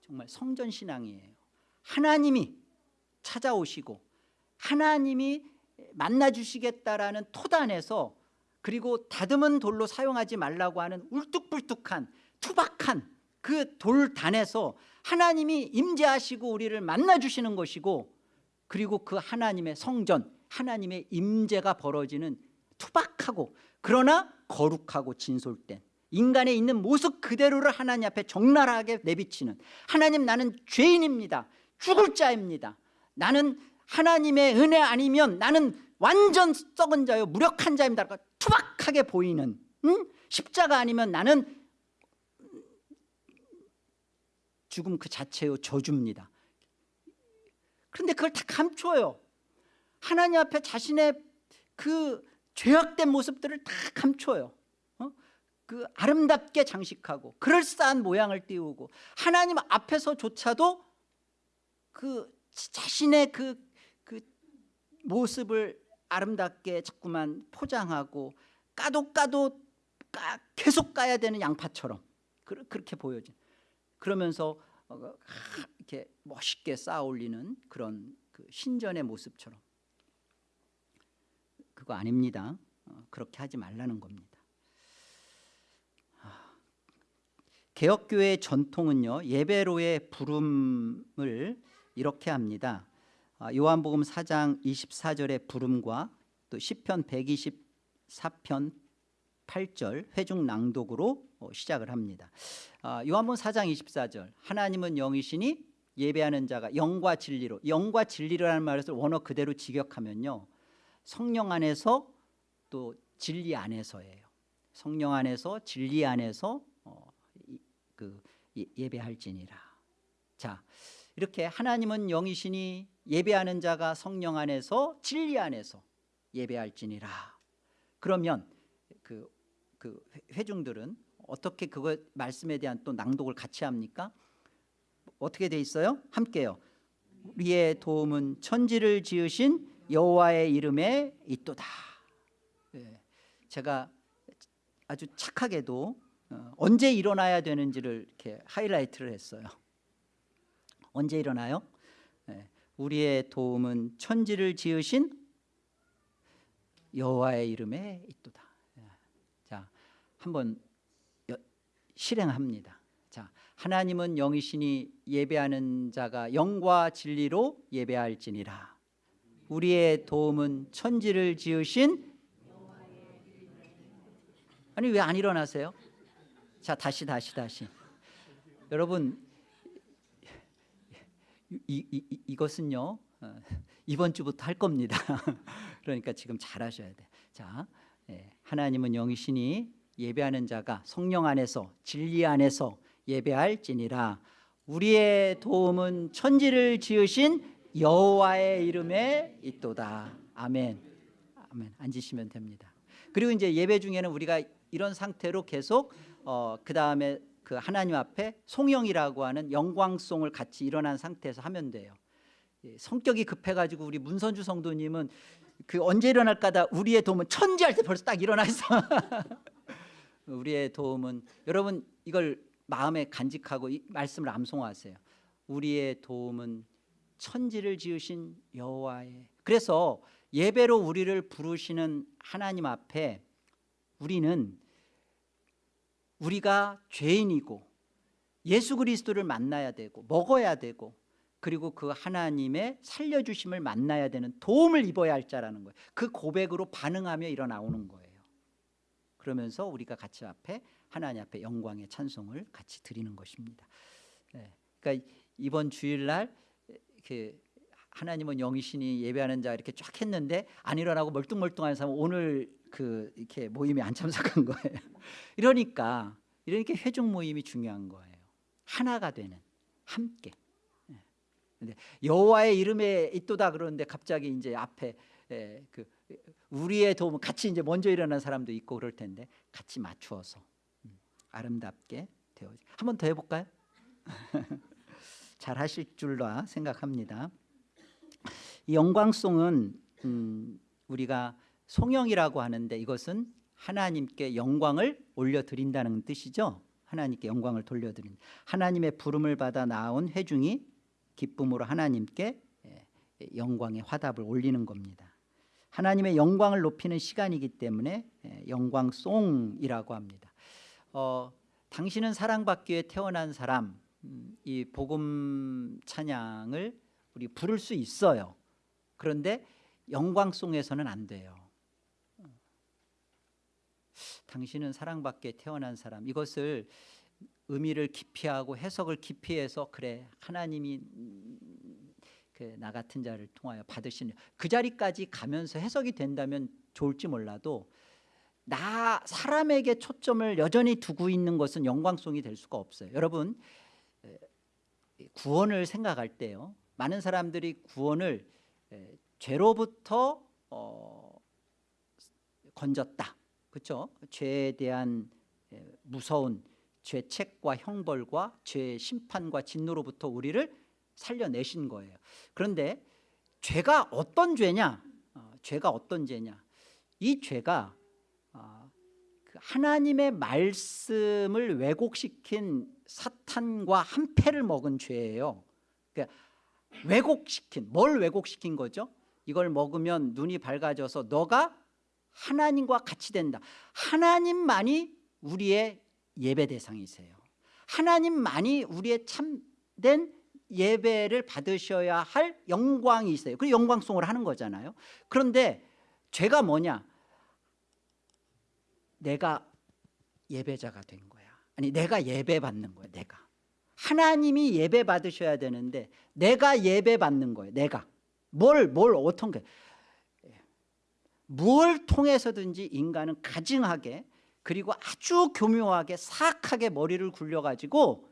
정말 성전 신앙이에요. 하나님이 찾아오시고 하나님이 만나 주시겠다라는 토단에서 그리고 다듬은 돌로 사용하지 말라고 하는 울뚝불뚝한 투박한 그 돌단에서 하나님이 임재하시고 우리를 만나주시는 것이고 그리고 그 하나님의 성전 하나님의 임재가 벌어지는 투박하고 그러나 거룩하고 진솔된 인간의 있는 모습 그대로를 하나님 앞에 적나라하게 내비치는 하나님 나는 죄인입니다. 죽을 자입니다. 나는 하나님의 은혜 아니면 나는 완전 썩은 자요 무력한 자입니다 투박하게 보이는 응? 십자가 아니면 나는 죽음 그 자체요 저주입니다 그런데 그걸 다 감춰요 하나님 앞에 자신의 그 죄악된 모습들을 다 감춰요 어? 그 아름답게 장식하고 그럴싸한 모양을 띄우고 하나님 앞에서조차도 그 자신의 그, 그 모습을 아름답게 자꾸만 포장하고 까도 까도 까, 계속 까야 되는 양파처럼. 그, 그렇게 보여진. 그러면서 어, 이렇게 멋있게 쌓아 올리는 그런 그 신전의 모습처럼. 그거 아닙니다. 어, 그렇게 하지 말라는 겁니다. 아, 개혁교회의 전통은요 예배로의 부름을 이렇게 합니다. 아, 요한복음 4장 24절의 부름과 또 시편 124편 8절 회중 낭독으로 어, 시작을 합니다. 아, 요한복음 4장 24절. 하나님은 영이시니 예배하는 자가 영과 진리로 영과 진리라는 말을 원어 그대로 직역하면요 성령 안에서 또 진리 안에서예요. 성령 안에서 진리 안에서 어, 이, 그 예배할지니라. 자 이렇게 하나님은 영이시니 예배하는 자가 성령 안에서 진리 안에서 예배할지니라. 그러면 그, 그 회중들은 어떻게 그거 말씀에 대한 또 낭독을 같이 합니까? 어떻게 돼 있어요? 함께요. 우리의 도움은 천지를 지으신 여호와의 이름에 있도다. 예, 제가 아주 착하게도 어, 언제 일어나야 되는지를 이렇게 하이라이트를 했어요 언제 일어나요? 예, 우리의 도움은 천지를 지으신 여호와의 이름에 있도다 예, 자 한번 실행합니다 자 하나님은 영이시니 예배하는 자가 영과 진리로 예배할지니라 우리의 도움은 천지를 지으신 아니 왜 안 일어나세요? 자 다시 다시 다시 여러분 이, 이, 이것은요 어, 이번 주부터 할 겁니다. 그러니까 지금 잘하셔야 돼. 자, 예, 하나님은 영이시니 예배하는 자가 성령 안에서 진리 안에서 예배할지니라. 우리의 도움은 천지를 지으신 여호와의 이름에 있도다. 아멘. 아멘. 앉으시면 됩니다. 그리고 이제 예배 중에는 우리가 이런 상태로 계속 어, 그 다음에 그 하나님 앞에 송영이라고 하는 영광송을 같이 일어난 상태에서 하면 돼요. 예, 성격이 급해가지고 우리 문선주 성도님은 그 언제 일어날까다 우리의 도움은 천지할 때 벌써 딱 일어나 있어 우리의 도움은 여러분 이걸 마음에 간직하고 이 말씀을 암송하세요. 우리의 도움은 천지를 지으신 여호와의 그래서 예배로 우리를 부르시는 하나님 앞에 우리는 우리가 죄인이고 예수 그리스도를 만나야 되고 먹어야 되고 그리고 그 하나님의 살려주심을 만나야 되는 도움을 입어야 할 자라는 거예요. 그 고백으로 반응하며 일어나오는 거예요. 그러면서 우리가 같이 앞에 하나님 앞에 영광의 찬송을 같이 드리는 것입니다. 네. 그러니까 이번 주일날 이렇게 하나님은 영이시니 예배하는 자 이렇게 쫙 했는데 안 일어나고 멀뚱멀뚱한 사람 오늘 그 이렇게 모임에 안 참석한 거예요 이러니까 이러니까 회중 모임이 중요한 거예요 하나가 되는 함께 근데 여호와의 이름에 있도다 그러는데 갑자기 이제 앞에 에, 그 우리의 도움 같이 이제 먼저 일어난 사람도 있고 그럴 텐데 같이 맞추어서 음, 아름답게 되어 한 번 더 해볼까요? 잘 하실 줄로 생각합니다. 이 영광송은 음, 우리가 송영이라고 하는데 이것은 하나님께 영광을 올려드린다는 뜻이죠. 하나님께 영광을 돌려드린 하나님의 부름을 받아 나온 회중이 기쁨으로 하나님께 예, 영광의 화답을 올리는 겁니다 하나님의 영광을 높이는 시간이기 때문에 예, 영광송이라고 합니다. 어, 당신은 사랑받기 위해 태어난 사람 음, 이 복음 찬양을 우리 부를 수 있어요. 그런데 영광송에서는 안 돼요. 당신은 사랑받기에 태어난 사람 이것을 의미를 깊이하고 해석을 깊이해서 그래 하나님이 그 나 같은 자를 통하여 받으시는 그 자리까지 가면서 해석이 된다면 좋을지 몰라도 나 사람에게 초점을 여전히 두고 있는 것은 영광송이 될 수가 없어요. 여러분 에, 구원을 생각할 때요. 많은 사람들이 구원을 에, 죄로부터 어, 건졌다. 그렇죠? 죄에 대한 에, 무서운 죄책과 형벌과 죄의 심판과 진노로부터 우리를 살려내신 거예요. 그런데 죄가 어떤 죄냐? 어, 죄가 어떤 죄냐? 이 죄가 어, 그 하나님의 말씀을 왜곡시킨 사탄과 한 패를 먹은 죄예요. 그러니까 왜곡시킨 뭘 왜곡시킨 거죠? 이걸 먹으면 눈이 밝아져서 너가 하나님과 같이 된다. 하나님만이 우리의 예배 대상이세요. 하나님만이 우리의 참된 예배를 받으셔야 할 영광이세요. 그 영광송을 하는 거잖아요. 그런데 죄가 뭐냐? 내가 예배자가 된 거야. 아니 내가 예배 받는 거야. 내가 하나님이 예배 받으셔야 되는데 내가 예배 받는 거예요. 내가 뭘 뭘 어떤 게 뭘 통해서든지 인간은 가증하게 그리고 아주 교묘하게 사악하게 머리를 굴려가지고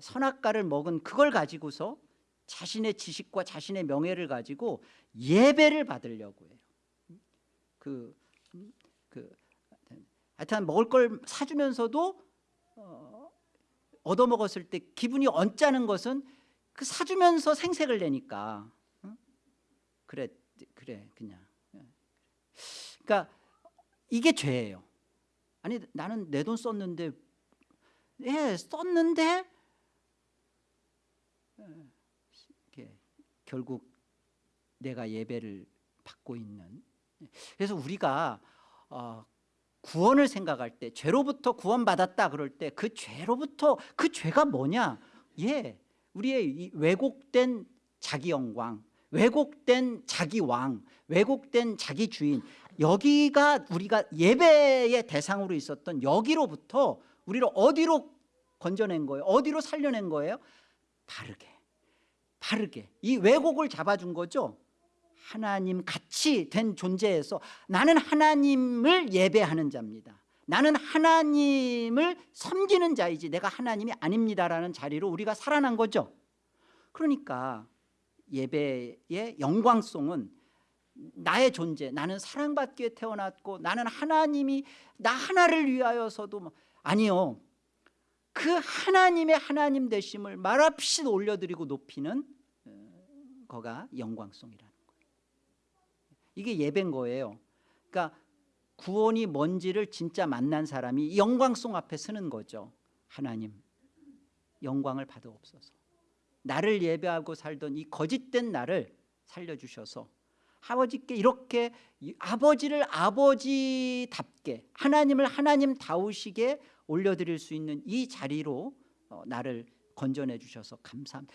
선악과를 먹은 그걸 가지고서 자신의 지식과 자신의 명예를 가지고 예배를 받으려고 해요. 그, 그 하여튼 먹을 걸 사주면서도 어, 얻어먹었을 때 기분이 언짢은 것은 그 사주면서 생색을 내니까 응? 그래 그래 그냥 그러니까 이게 죄예요. 아니 나는 내 돈 썼는데 예 썼는데 이렇게 결국 내가 예배를 받고 있는 그래서 우리가 어, 구원을 생각할 때 죄로부터 구원받았다 그럴 때 그 죄로부터 그 죄가 뭐냐 예 우리의 이 왜곡된 자기 영광 왜곡된 자기 왕 왜곡된 자기 주인 여기가 우리가 예배의 대상으로 있었던 여기로부터 우리를 어디로 건져낸 거예요? 어디로 살려낸 거예요? 바르게 바르게. 이 왜곡을 잡아준 거죠? 하나님 같이 된 존재에서 나는 하나님을 예배하는 자입니다. 나는 하나님을 섬기는 자이지 내가 하나님이 아닙니다라는 자리로 우리가 살아난 거죠. 그러니까 예배의 영광송은 나의 존재 나는 사랑받기에 태어났고 나는 하나님이 나 하나를 위하여서도 뭐 아니요. 그 하나님의 하나님 되심을 말없이 올려드리고 높이는 어, 거가 영광송이라는 거예요. 이게 예배인 거예요. 그러니까 구원이 뭔지를 진짜 만난 사람이 영광송 앞에 서는 거죠. 하나님 영광을 받아옵소서. 나를 예배하고 살던 이 거짓된 나를 살려주셔서 아버지께 이렇게 아버지를 아버지답게 하나님을 하나님다우시게 올려드릴 수 있는 이 자리로 어, 나를 건져내 주셔서 감사합니다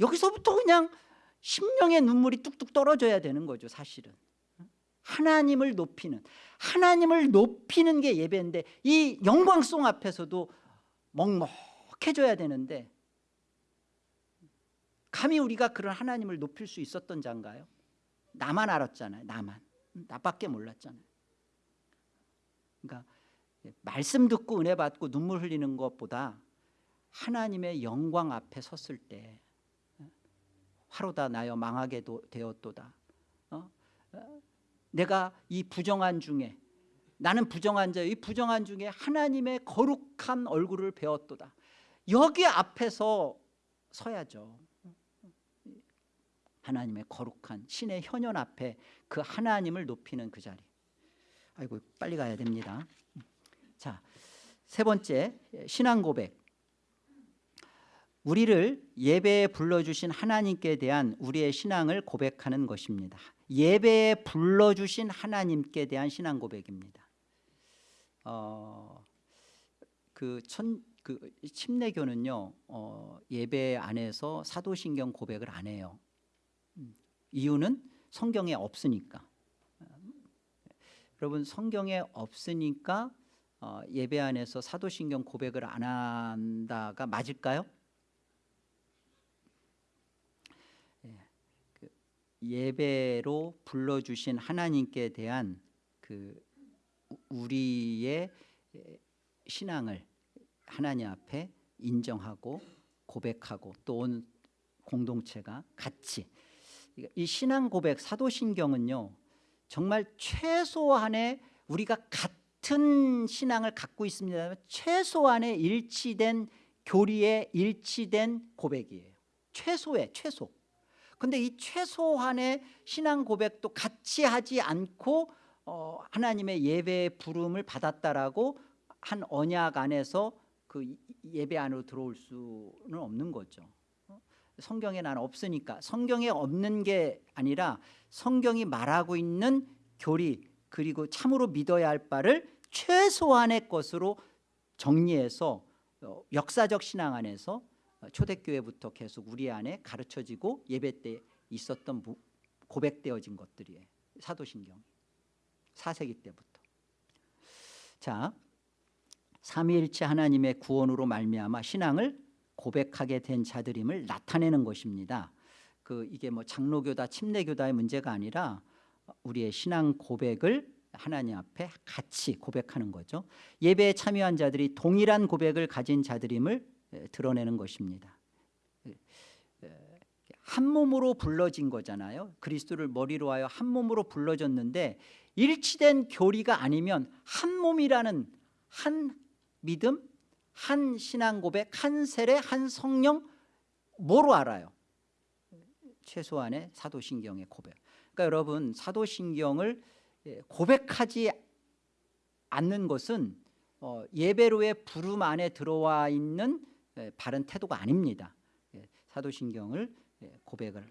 여기서부터 그냥 심령의 눈물이 뚝뚝 떨어져야 되는 거죠 사실은 하나님을 높이는 하나님을 높이는 게 예배인데 이 영광송 앞에서도 먹먹해져야 되는데 감히 우리가 그런 하나님을 높일 수 있었던 자인가요? 나만 알았잖아요 나만. 나밖에 몰랐잖아요. 그러니까 말씀 듣고 은혜 받고 눈물 흘리는 것보다 하나님의 영광 앞에 섰을 때 화로다 나여 망하게 되었도다. 어? 내가 이 부정한 중에 나는 부정한 자이 부정한 중에 하나님의 거룩한 얼굴을 배웠도다. 여기 앞에서 서야죠 하나님의 거룩한 신의 현현 앞에 그 하나님을 높이는 그 자리 아이고 빨리 가야 됩니다 자, 세 번째 신앙 고백 우리를 예배에 불러주신 하나님께 대한 우리의 신앙을 고백하는 것입니다 예배에 불러주신 하나님께 대한 신앙 고백입니다. 어, 그 천, 그 침례교는요 어, 예배 안에서 사도신경 고백을 안 해요. 음, 이유는 성경에 없으니까. 음, 여러분 성경에 없으니까 어, 예배 안에서 사도신경 고백을 안 한다가 맞을까요? 예, 그 예배로 불러주신 하나님께 대한 그 우- 우리의 예, 신앙을 하나님 앞에 인정하고 고백하고 또 온 공동체가 같이 이 신앙 고백 사도신경은요 정말 최소한의 우리가 같은 신앙을 갖고 있습니다. 최소한의 일치된 교리에 일치된 고백이에요. 최소의 최소. 근데 이 최소한의 신앙 고백도 같이 하지 않고 어, 하나님의 예배의 부름을 받았다라고 한 언약 안에서 그 이- 예배 안으로 들어올 수는 없는 거죠. 어? 성경에 난 없으니까 성경에 없는 게 아니라 성경이 말하고 있는 교리 그리고 참으로 믿어야 할 바를 최소한의 것으로 정리해서 어, 역사적 신앙 안에서 어, 초대교회부터 계속 우리 안에 가르쳐지고 예배 때 있었던 부- 고백되어진 것들이에요. 사도신경 4세기 때부터. 자, 삼위일체 하나님의 구원으로 말미암아 신앙을 고백하게 된 자들임을 나타내는 것입니다. 그 이게 뭐 장로교다 침례교다의 문제가 아니라 우리의 신앙 고백을 하나님 앞에 같이 고백하는 거죠. 예배에 참여한 자들이 동일한 고백을 가진 자들임을 에, 드러내는 것입니다. 한 몸으로 불러진 거잖아요. 그리스도를 머리로 하여 한 몸으로 불러졌는데 일치된 교리가 아니면 한 몸이라는 한 믿음, 한 신앙 고백, 한 세례, 한 성령 뭐로 알아요? 최소한의 사도신경의 고백. 그러니까 여러분 사도신경을 예, 고백하지 않는 것은 어, 예배로의 부름 안에 들어와 있는 예, 바른 태도가 아닙니다. 예, 사도신경을 예, 고백을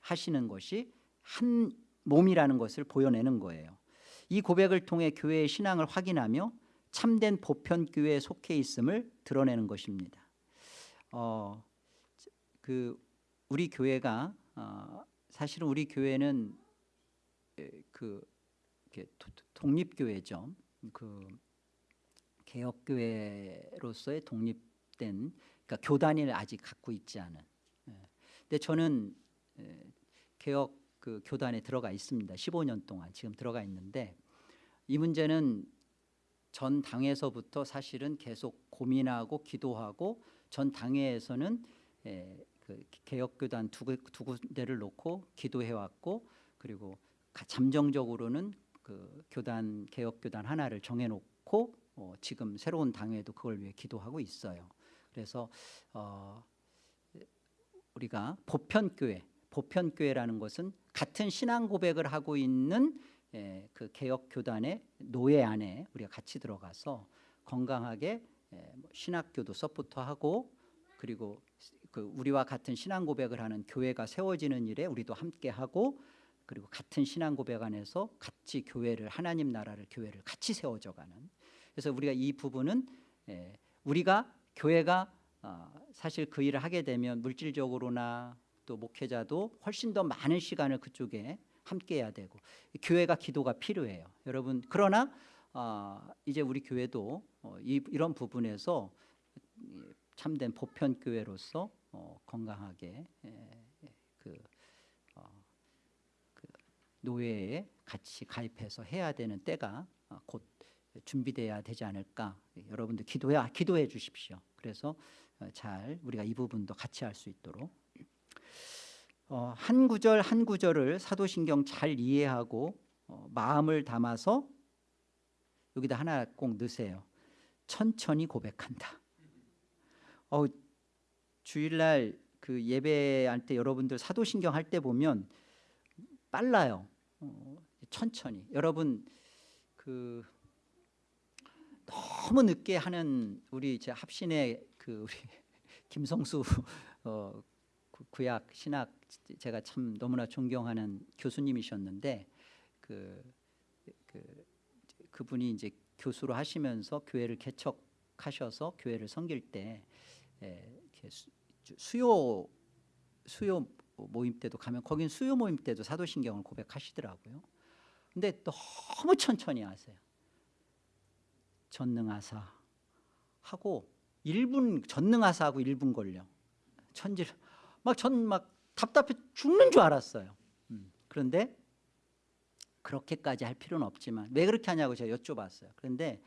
하시는 것이 한 몸이라는 것을 보여내는 거예요. 이 고백을 통해 교회의 신앙을 확인하며 참된 보편교회에 속해 있음을 드러내는 것입니다. 어, 그 우리 교회가 어, 사실은 우리 교회는 에, 그 독립교회죠. 그 개혁교회로서의 독립된 그러니까 교단을 아직 갖고 있지 않은. 예. 근데 저는 에, 개혁 그 교단에 들어가 있습니다. 15년 동안 지금 들어가 있는데 이 문제는 전 당에서부터 사실은 계속 고민하고 기도하고 전 당회에서는 에, 그 개혁교단 두, 군- 두 군데를 놓고 기도해 왔고 그리고 가- 잠정적으로는 그 교단 개혁교단 하나를 정해놓고 어, 지금 새로운 당회도 그걸 위해 기도하고 있어요. 그래서 어, 우리가 보편교회, 보편교회라는 것은 같은 신앙 고백을 하고 있는 에, 그 개혁 교단의 노회 안에 우리가 같이 들어가서 건강하게 에, 뭐 신학교도 support하고 그리고 그 우리와 같은 신앙 고백을 하는 교회가 세워지는 일에 우리도 함께 하고 그리고 같은 신앙 고백 안에서 같이 교회를 하나님 나라를 교회를 같이 세워져가는. 그래서 우리가 이 부분은 에, 우리가 교회가 어, 사실 그 일을 하게 되면 물질적으로나 또 목회자도 훨씬 더 많은 시간을 그쪽에 함께해야 되고 교회가 기도가 필요해요. 여러분 그러나 어, 이제 우리 교회도 어, 이, 이런 부분에서 이 참된 보편 교회로서 어, 건강하게 에, 그, 어, 그 노예에 같이 가입해서 해야 되는 때가 어, 곧 준비돼야 되지 않을까 여러분들 기도해 기도해 주십시오. 그래서 어, 잘 우리가 이 부분도 같이 할 수 있도록 어, 한 구절 한 구절을 사도신경 잘 이해하고 어, 마음을 담아서 여기다 하나 꼭 넣으세요. 천천히 고백한다. 어, 주일날 그 예배할 때 여러분들 사도신경 할 때 보면 빨라요. 어, 천천히. 여러분 그 너무 늦게 하는 우리 제 합신의 그 우리 김성수 어, 구- 구약 신학 제가 참 너무나 존경하는 교수님이셨는데 그, 그 그분이 이제 교수로 하시면서 교회를 개척하셔서 교회를 섬길 때 수, 수요 수요 모임 때도 가면 거긴 수요 모임 때도 사도신경을 고백하시더라고요. 근데 너무 천천히 하세요. 전능하사 하고 1분 전능하사 하고 1분 걸려. 천질 막전막 답답해 죽는 줄 알았어요. 음, 그런데 그렇게까지 할 필요는 없지만 왜 그렇게 하냐고 제가 여쭤봤어요. 그런데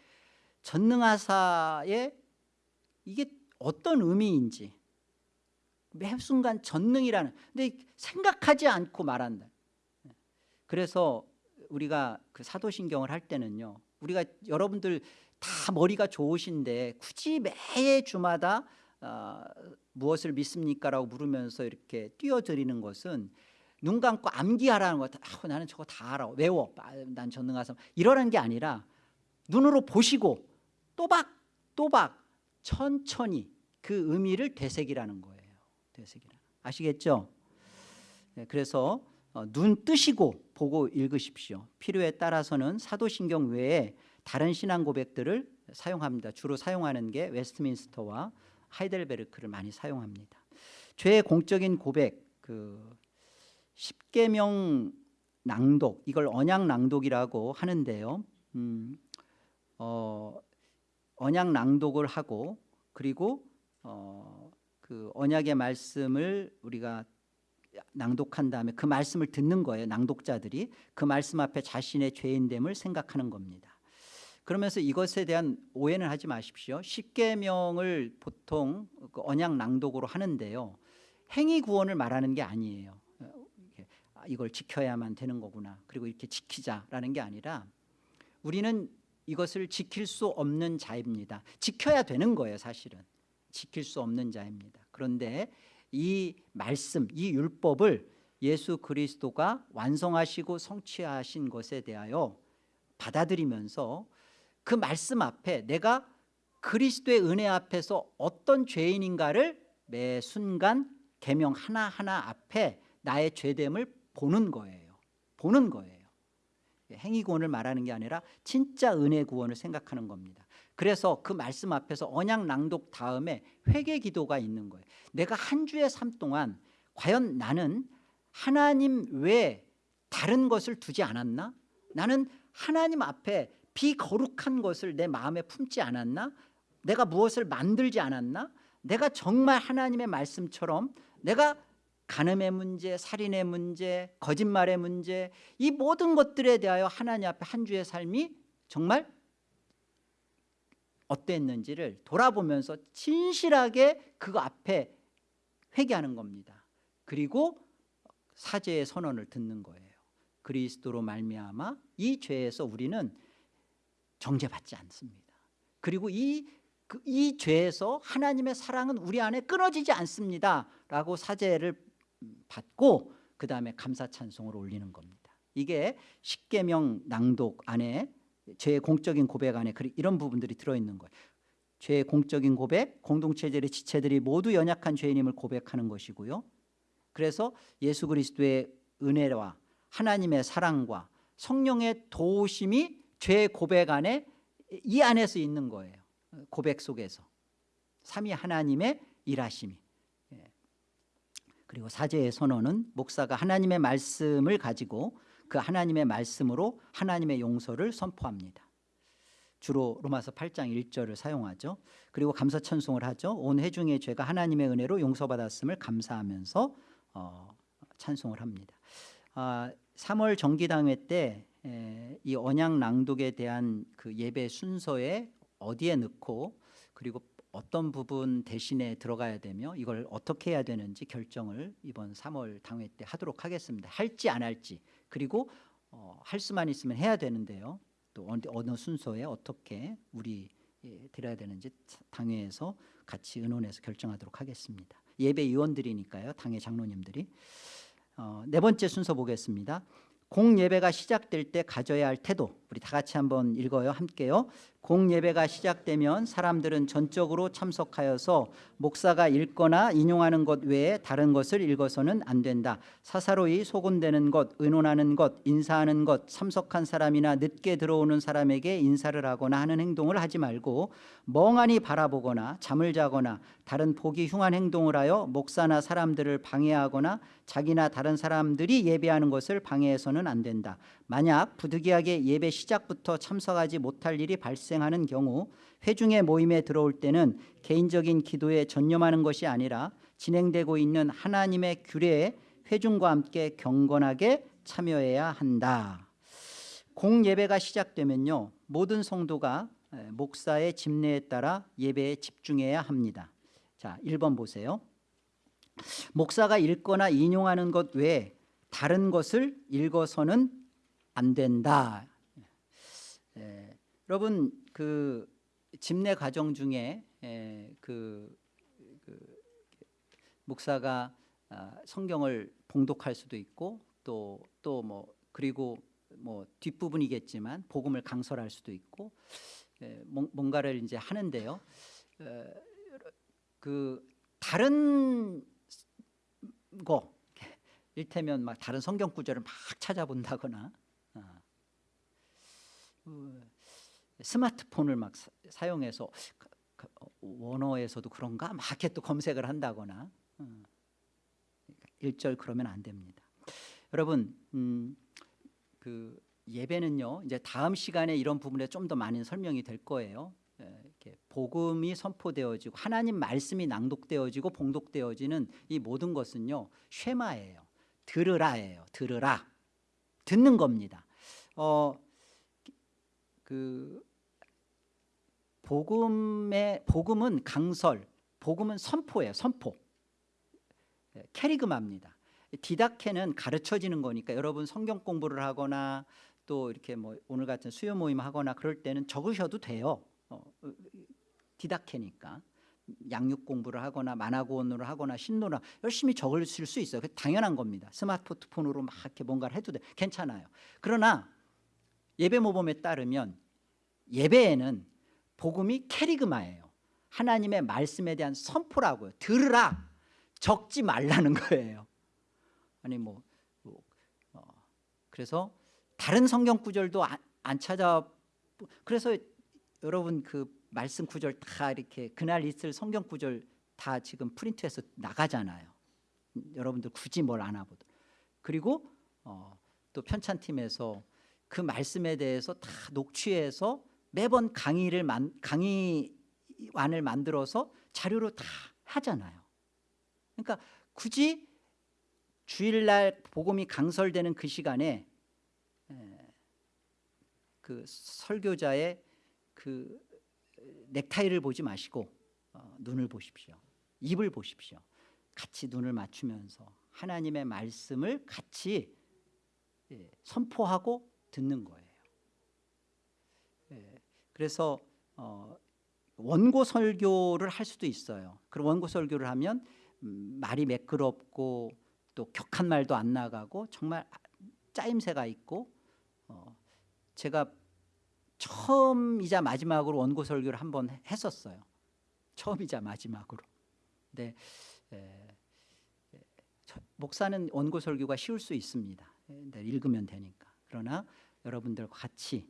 전능하사의 이게 어떤 의미인지 매 순간 전능이라는 근데 생각하지 않고 말한다. 그래서 우리가 그 사도신경을 할 때는요. 우리가 여러분들 다 머리가 좋으신데 굳이 매 주마다 어, 무엇을 믿습니까 라고 물으면서 이렇게 띄워드리는 것은 눈 감고 암기하라는 것. 아, 나는 저거 다 알아. 외워. 아, 난 전능하사. 이러는 게 아니라 눈으로 보시고 또박 또박 천천히 그 의미를 되새기라는 거예요. 되새기라. 아시겠죠? 네, 그래서 어, 눈 뜨시고 보고 읽으십시오. 필요에 따라서는 사도신경 외에 다른 신앙 고백들을 사용합니다. 주로 사용하는 게 웨스트민스터와 하이델베르크를 많이 사용합니다. 죄의 공적인 고백 그 십계명 낭독 이걸 언약 낭독이라고 하는데요. 음, 어, 언약 낭독을 하고 그리고 어, 그 언약의 말씀을 우리가 낭독한 다음에 그 말씀을 듣는 거예요. 낭독자들이 그 말씀 앞에 자신의 죄인됨을 생각하는 겁니다. 그러면서 이것에 대한 오해는 하지 마십시오. 십계명을 보통 그 언약 낭독으로 하는데요. 행위 구원을 말하는 게 아니에요. 이걸 지켜야만 되는 거구나. 그리고 이렇게 지키자라는 게 아니라 우리는 이것을 지킬 수 없는 자입니다. 지켜야 되는 거예요, 사실은. 지킬 수 없는 자입니다. 그런데 이 말씀, 이 율법을 예수 그리스도가 완성하시고 성취하신 것에 대하여 받아들이면서 그 말씀 앞에 내가 그리스도의 은혜 앞에서 어떤 죄인인가를 매 순간 계명 하나하나 앞에 나의 죄됨을 보는 거예요. 보는 거예요. 행위 구원을 말하는 게 아니라 진짜 은혜 구원을 생각하는 겁니다. 그래서 그 말씀 앞에서 언약 낭독 다음에 회개 기도가 있는 거예요. 내가 한 주의 삶 동안 과연 나는 하나님 외에 다른 것을 두지 않았나? 나는 하나님 앞에 비거룩한 것을 내 마음에 품지 않았나? 내가 무엇을 만들지 않았나? 내가 정말 하나님의 말씀처럼 내가 간음의 문제, 살인의 문제, 거짓말의 문제 이 모든 것들에 대하여 하나님 앞에 한 주의 삶이 정말 어땠는지를 돌아보면서 진실하게 그 앞에 회개하는 겁니다. 그리고 사죄의 선언을 듣는 거예요. 그리스도로 말미암아 이 죄에서 우리는 정죄받지 않습니다. 그리고 이, 그, 이 죄에서 하나님의 사랑은 우리 안에 끊어지지 않습니다. 라고 사죄를 받고 그 다음에 감사 찬송을 올리는 겁니다. 이게 십계명 낭독 안에 죄의 공적인 고백 안에 이런 부분들이 들어있는 거예요. 죄의 공적인 고백, 공동체들의 지체들이 모두 연약한 죄인임을 고백하는 것이고요. 그래서 예수 그리스도의 은혜와 하나님의 사랑과 성령의 도우심이 죄의 고백 안에 이 안에서 있는 거예요. 고백 속에서 삼위 하나님의 일하심이 예. 그리고 사제의 선언은 목사가 하나님의 말씀을 가지고 그 하나님의 말씀으로 하나님의 용서를 선포합니다. 주로 로마서 8장 1절을 사용하죠. 그리고 감사 찬송을 하죠. 온 회중의 죄가 하나님의 은혜로 용서받았음을 감사하면서 어, 찬송을 합니다. 아, 3월 정기당회 때 이 언약 낭독에 대한 그 예배 순서에 어디에 넣고 그리고 어떤 부분 대신에 들어가야 되며 이걸 어떻게 해야 되는지 결정을 이번 3월 당회 때 하도록 하겠습니다. 할지 안 할지 그리고 어, 할 수만 있으면 해야 되는데요. 또 어느, 어느 순서에 어떻게 우리 예, 드려야 되는지 당회에서 같이 의논해서 결정하도록 하겠습니다. 예배 위원들이니까요. 당회 장로님들이 어, 네 번째 순서 보겠습니다. 공예배가 시작될 때 가져야 할 태도 우리 다 같이 한번 읽어요. 함께요 공예배가 시작되면 사람들은 전적으로 참석하여서 목사가 읽거나 인용하는 것 외에 다른 것을 읽어서는 안 된다. 사사로이 소곤대는 것, 의논하는 것, 인사하는 것, 참석한 사람이나 늦게 들어오는 사람에게 인사를 하거나 하는 행동을 하지 말고 멍하니 바라보거나 잠을 자거나 다른 보기 흉한 행동을 하여 목사나 사람들을 방해하거나 자기나 다른 사람들이 예배하는 것을 방해해서는 안 된다. 만약 부득이하게 예배 시작부터 참석하지 못할 일이 발생하는 경우 회중의 모임에 들어올 때는 개인적인 기도에 전념하는 것이 아니라 진행되고 있는 하나님의 규례에 회중과 함께 경건하게 참여해야 한다. 공예배가 시작되면요. 모든 성도가 에, 목사의 집례에 따라 예배에 집중해야 합니다. 자, 1번 보세요. 목사가 읽거나 인용하는 것 외에 다른 것을 읽어서는 안 된다. 에, 여러분 그 집례 과정 중에 에, 그, 그 목사가 아, 성경을 봉독할 수도 있고 또 또 뭐 그리고 뭐 뒷부분이겠지만 복음을 강설할 수도 있고 에, 뭔- 뭔가를 이제 하는데요. 에, 그 다른 거 일테면 막 다른 성경 구절을 막 찾아본다거나 스마트폰을 막 사- 사용해서 그- 그 원어에서도 그런가 또 검색을 한다거나 어. 일절 그러면 안 됩니다. 여러분 음, 그 예배는요 이제 다음 시간에 이런 부분에 좀 더 많은 설명이 될 거예요. 예, 이렇게 복음이 선포되어지고 하나님 말씀이 낭독되어지고 봉독되어지는 이 모든 것은요 쉐마예요. 들으라예요. 들으라 듣는 겁니다. 어, 그 복음의 복음은 강설, 복음은 선포예요. 선포. 예, 캐리그마입니다. 디다케는 가르쳐지는 거니까 여러분 성경 공부를 하거나 또 이렇게 뭐 오늘 같은 수요 모임 하거나 그럴 때는 적으셔도 돼요. 어, 어, 디다케니까 양육 공부를 하거나 만화고원으로 하거나 신노라 열심히 적으실 수 있어요. 그 당연한 겁니다. 스마트폰으로 막 이렇게 뭔가를 해도 돼. 괜찮아요. 그러나 예배 모범에 따르면 예배에는 복음이 캐리그마예요. 하나님의 말씀에 대한 선포라고요. 들으라. 적지 말라는 거예요. 아니 뭐, 뭐, 어, 그래서 다른 성경 구절도 안, 안 찾아 그래서 여러분 그 말씀 구절 다 이렇게 그날 있을 성경 구절 다 지금 프린트해서 나가잖아요. 음, 여러분들 굳이 뭘 안 하고도 그리고 어, 또 편찬팀에서 그 말씀에 대해서 다 녹취해서 매번 강의를 만, 강의안을 만들어서 자료로 다 하잖아요. 그러니까 굳이 주일날 복음이 강설되는 그 시간에 에, 그 설교자의 그 넥타이를 보지 마시고 어, 눈을 보십시오. 입을 보십시오. 같이 눈을 맞추면서 하나님의 말씀을 같이 예, 선포하고 듣는 거예요. 예, 그래서 어, 원고 설교를 할 수도 있어요. 그럼 원고 설교를 하면 음, 말이 매끄럽고 또 격한 말도 안 나가고 정말 짜임새가 있고 어, 제가 처음이자 마지막으로 원고 설교를 한 번 했었어요. 처음이자 마지막으로. 근데 에, 목사는 원고 설교가 쉬울 수 있습니다. 에, 근데 읽으면 되니까. 그러나 여러분들과 같이 에,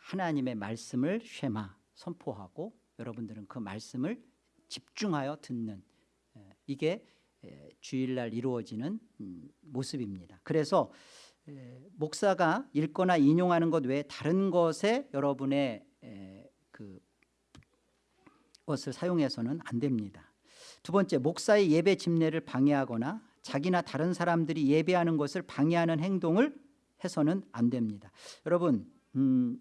하나님의 말씀을 쉐마 선포하고 여러분들은 그 말씀을 집중하여 듣는 에, 이게 에, 주일날 이루어지는 음, 모습입니다. 그래서 에, 목사가 읽거나 인용하는 것 외에 다른 것에 여러분의 에, 그 것을 사용해서는 안 됩니다. 두 번째, 목사의 예배 집례를 방해하거나 자기나 다른 사람들이 예배하는 것을 방해하는 행동을 해서는 안 됩니다. 여러분, 음,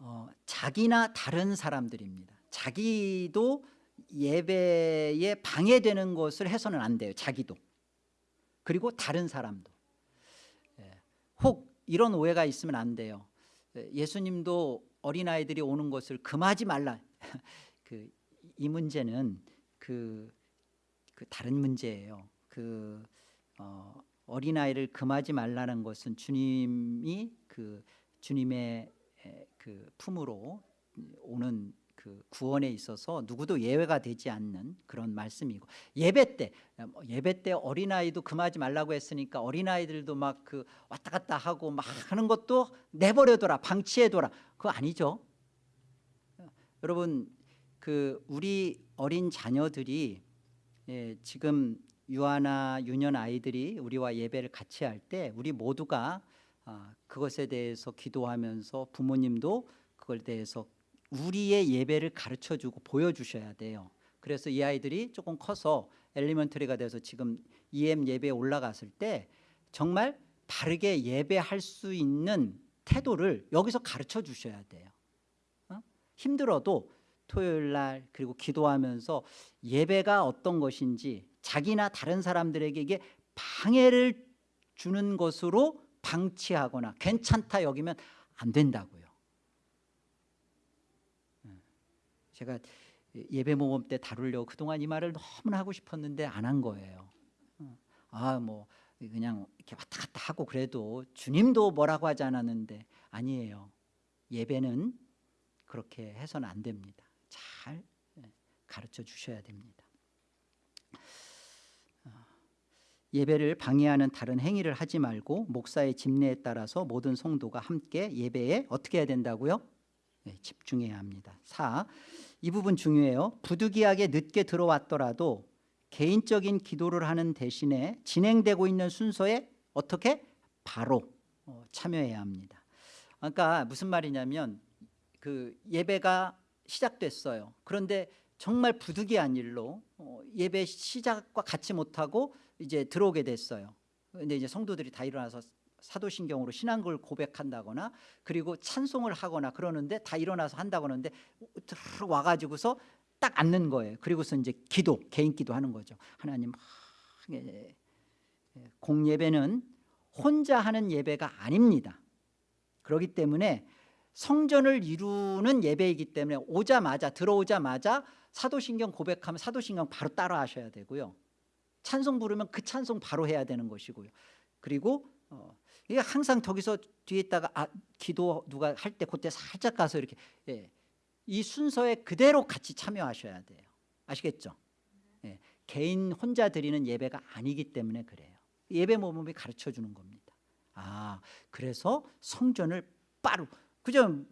어, 자기나 다른 사람들입니다. 자기도 예배에 방해되는 것을 해서는 안 돼요. 자기도. 그리고 다른 사람도. 예, 혹 이런 오해가 있으면 안 돼요. 예, 예수님도 어린아이들이 오는 것을 금하지 말라. 그 이 문제는 그, 그 다른 문제예요. 그 어, 어린아이를 금하지 말라는 것은 주님이 그 주님의 에, 그 품으로 오는 그 구원에 있어서 누구도 예외가 되지 않는 그런 말씀이고 예배 때뭐 예배 때 어린아이도 금하지 말라고 했으니까 어린아이들도 막 그 왔다 갔다 하고 막 하는 것도 내버려둬라 방치해둬라. 그거 아니죠. 여러분 그 우리 어린 자녀들이 예, 지금 유아나 유년 아이들이 우리와 예배를 같이 할 때 우리 모두가 아, 그것에 대해서 기도하면서 부모님도 그걸 대해서 우리의 예배를 가르쳐 주고 보여주셔야 돼요 그래서 이 아이들이 조금 커서 엘리먼터리가 돼서 지금 EM 예배에 올라갔을 때 정말 바르게 예배할 수 있는 태도를 여기서 가르쳐 주셔야 돼요 어? 힘들어도 토요일 날 그리고 기도하면서 예배가 어떤 것인지 자기나 다른 사람들에게 이게 방해를 주는 것으로 방치하거나 괜찮다 여기면 안 된다고요. 제가 예배 모범 때 다루려고 그동안 이 말을 너무나 하고 싶었는데 안 한 거예요. 아뭐 그냥 이렇게 왔다 갔다 하고 그래도 주님도 뭐라고 하지 않았는데 아니에요. 예배는 그렇게 해서는 안 됩니다. 잘 가르쳐 주셔야 됩니다 어, 예배를 방해하는 다른 행위를 하지 말고 목사의 집례에 따라서 모든 성도가 함께 예배에 어떻게 해야 된다고요? 네, 집중해야 합니다 4. 이 부분 중요해요 부득이하게 늦게 들어왔더라도 개인적인 기도를 하는 대신에 진행되고 있는 순서에 어떻게? 바로 어, 참여해야 합니다 그러니까 무슨 말이냐면 그 예배가 시작됐어요 그런데 정말 부득이한 일로 어, 예배 시작과 같이 못하고 이제 들어오게 됐어요. 근데 이제 성도들이 다 일어나서 사도신경으로 신앙을 고백한다거나 그리고 찬송을 하거나 그러는데 다 일어나서 한다고 하는데 와가지고서 딱 앉는 거예요. 그리고서 이제 기도 개인 기도 하는 거죠. 하나님 예, 예, 공예배는 혼자 하는 예배가 아닙니다. 그렇기 때문에 성전을 이루는 예배이기 때문에 오자마자 들어오자마자 사도신경 고백하면 사도신경 바로 따라 하셔야 되고요. 찬송 부르면 그 찬송 바로 해야 되는 것이고요. 그리고 어, 이게 항상 저기서 뒤에 있다가 아, 기도 누가 할 때 그때 살짝 가서 이렇게 예, 이 순서에 그대로 같이 참여하셔야 돼요. 아시겠죠? 예, 개인 혼자 드리는 예배가 아니기 때문에 그래요. 예배 모범이 가르쳐 주는 겁니다. 아 그래서 성전을 빠루 그죠?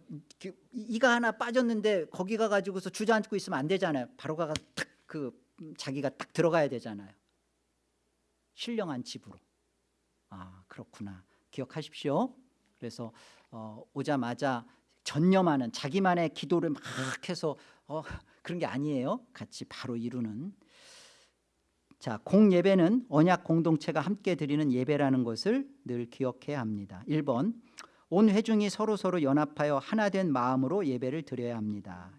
이가 하나 빠졌는데 거기 가가지고서 주저앉고 있으면 안 되잖아요. 바로 가가 탁그 자기가 딱 들어가야 되잖아요. 신령한 집으로. 아 그렇구나. 기억하십시오. 그래서 어, 오자마자 전념하는 자기만의 기도를 막 해서 어, 그런 게 아니에요. 같이 바로 이루는. 자 공예배는 언약 공동체가 함께 드리는 예배라는 것을 늘 기억해야 합니다. 1번 온 회중이 서로서로 연합하여 하나 된 마음으로 예배를 드려야 합니다.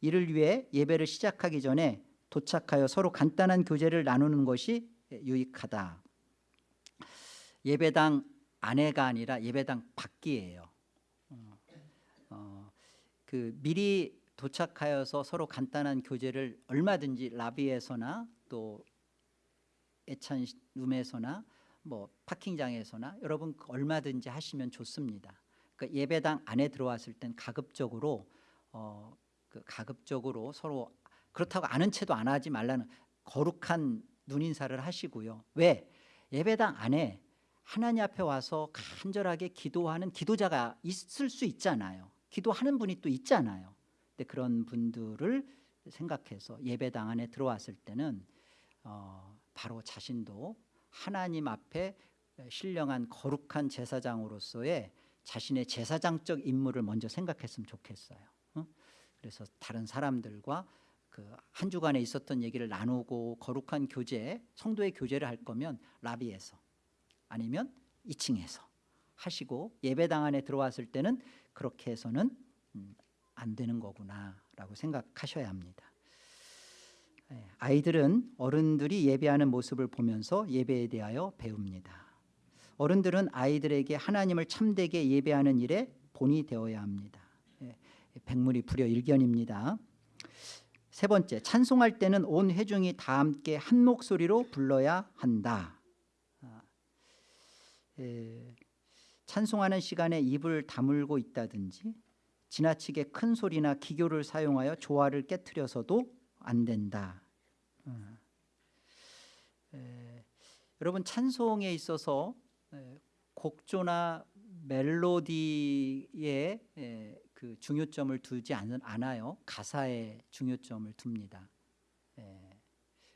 이를 위해 예배를 시작하기 전에 도착하여 서로 간단한 교제를 나누는 것이 유익하다. 예배당 안에가 아니라 예배당 밖이에요. 어, 어, 그 미리 도착하여서 서로 간단한 교제를 얼마든지 라비에서나 또 애찬 룸에서나 뭐 파킹장에서나 여러분 얼마든지 하시면 좋습니다. 그 예배당 안에 들어왔을 땐 가급적으로 어, 그 가급적으로 서로 그렇다고 아는 채도 안 하지 말라는 거룩한 눈인사를 하시고요. 왜 예배당 안에 하나님 앞에 와서 간절하게 기도하는 기도자가 있을 수 있잖아요. 기도하는 분이 또 있잖아요. 근데 그런 분들을 생각해서 예배당 안에 들어왔을 때는 어, 바로 자신도 하나님 앞에 신령한 거룩한 제사장으로서의 자신의 제사장적 임무를 먼저 생각했으면 좋겠어요. 어? 그래서 다른 사람들과 그 한 주간에 있었던 얘기를 나누고 거룩한 교제, 성도의 교제를 할 거면 라비에서 아니면 2층에서 하시고 예배당 안에 들어왔을 때는 그렇게 해서는 음, 안 되는 거구나라고 생각하셔야 합니다. 예, 아이들은 어른들이 예배하는 모습을 보면서 예배에 대하여 배웁니다. 어른들은 아이들에게 하나님을 참되게 예배하는 일에 본이 되어야 합니다. 예, 백물이 불여 일견입니다. 세 번째, 찬송할 때는 온 회중이 다 함께 한 목소리로 불러야 한다. 에, 찬송하는 시간에 입을 다물고 있다든지 지나치게 큰 소리나 기교를 사용하여 조화를 깨뜨려서도 안 된다. 어. 에, 여러분 찬송에 있어서 에, 곡조나 멜로디에 에, 그 중요점을 두지 않, 않아요. 가사에 중요점을 둡니다. 에,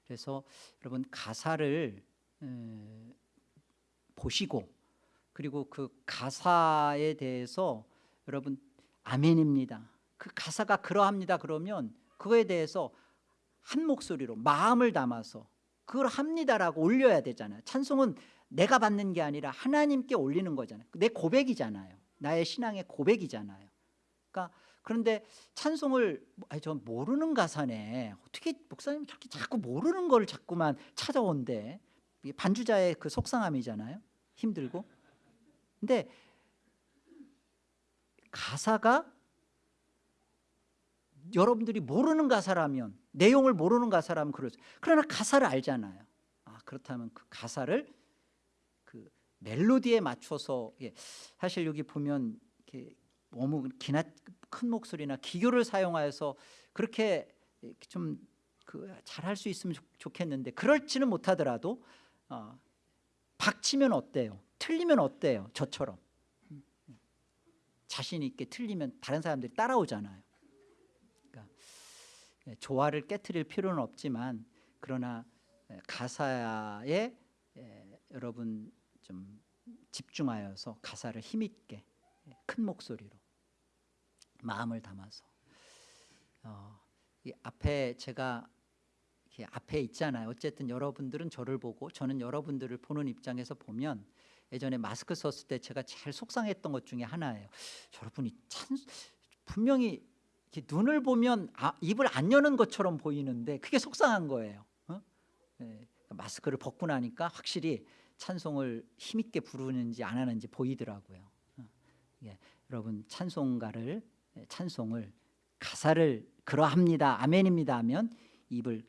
그래서 여러분 가사를 에, 보시고 그리고 그 가사에 대해서 여러분 아멘입니다. 그 가사가 그러합니다. 그러면 그거에 대해서 한 목소리로 마음을 담아서 그걸 합니다라고 올려야 되잖아요. 찬송은 내가 받는 게 아니라 하나님께 올리는 거잖아요. 내 고백이잖아요. 나의 신앙의 고백이잖아요. 그러니까 그런데 찬송을 아니 저 모르는 가사네. 어떻게 목사님 저렇게 자꾸 모르는 걸 자꾸만 찾아온대. 반주자의 그 속상함이잖아요. 힘들고. 근데 가사가 여러분들이 모르는 가사라면 내용을 모르는 가사라면 그러죠. 그러나 가사를 알잖아요. 아 그렇다면 그 가사를 그 멜로디에 맞춰서 예, 사실 여기 보면 이렇게 너무 기나 큰 목소리나 기교를 사용하여서 그렇게 좀 그 잘할 수 있으면 좋, 좋겠는데 그럴지는 못하더라도 어, 박치면 어때요? 틀리면 어때요? 저처럼 자신 있게 틀리면 다른 사람들이 따라오잖아요. 예, 조화를 깨뜨릴 필요는 없지만 그러나 예, 가사에 예, 여러분 좀 집중하여서 가사를 힘있게 예, 큰 목소리로 마음을 담아서 어, 이 앞에 제가 앞에 있잖아요. 어쨌든 여러분들은 저를 보고 저는 여러분들을 보는 입장에서 보면 예전에 마스크 썼을 때 제가 제일 속상했던 것 중에 하나예요. 여러분이 참 분명히 눈을 보면 아, 입을 안 여는 것처럼 보이는데 그게 속상한 거예요. 어? 예, 마스크를 벗고 나니까 확실히 찬송을 힘있게 부르는지 안 하는지 보이더라고요. 어, 예, 여러분 찬송가를 예, 찬송을 가사를 그러합니다 아멘입니다 하면 입을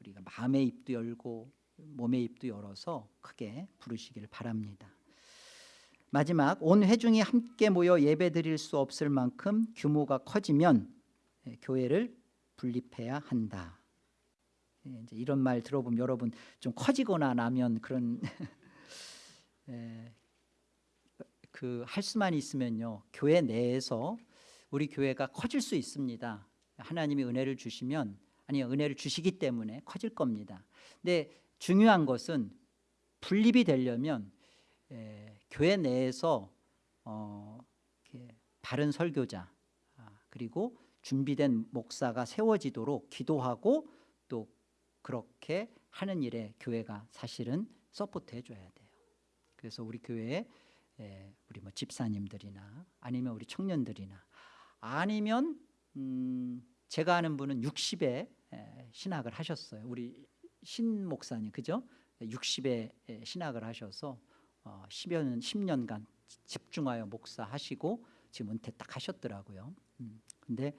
우리가 마음의 입도 열고 몸의 입도 열어서 크게 부르시기를 바랍니다. 마지막 온 회중이 함께 모여 예배드릴 수 없을 만큼 규모가 커지면 예, 교회를 분립해야 한다. 예, 이제 이런 말 들어보면 여러분 좀 커지거나 나면 그런 그 할 수만 있으면요 교회 내에서 우리 교회가 커질 수 있습니다. 하나님이 은혜를 주시면 아니 은혜를 주시기 때문에 커질 겁니다. 근데 중요한 것은 분립이 되려면 에, 교회 내에서 어, 바른 설교자 아, 그리고 준비된 목사가 세워지도록 기도하고 또 그렇게 하는 일에 교회가 사실은 support 해줘야 돼요. 그래서 우리 교회에 에, 우리 뭐 집사님들이나 아니면 우리 청년들이나 아니면 음, 제가 아는 분은 60에 신학을 하셨어요. 우리 신 목사님 그죠? 60에 신학을 하셔서 10여 년 10년간 집중하여 목사하시고 지금 은퇴 딱 하셨더라고요. 음, 근데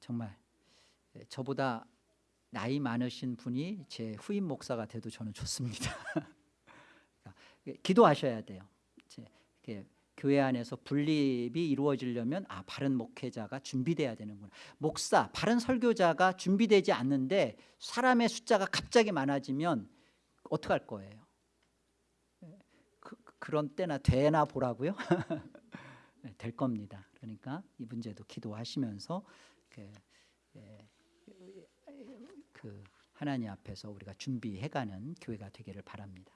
정말 저보다 나이 많으신 분이 제 후임 목사가 돼도 저는 좋습니다. 그러니까 기도하셔야 돼요. 교회 안에서 분립이 이루어지려면 아 바른 목회자가 준비돼야 되는구나. 목사, 바른 설교자가 준비되지 않는데 사람의 숫자가 갑자기 많아지면 어떡할 거예요? 그, 런 때나 되나 보라고요? 네, 될 겁니다. 그러니까 이 문제도 기도하시면서 그, 예, 그 하나님 앞에서 우리가 준비해가는 교회가 되기를 바랍니다.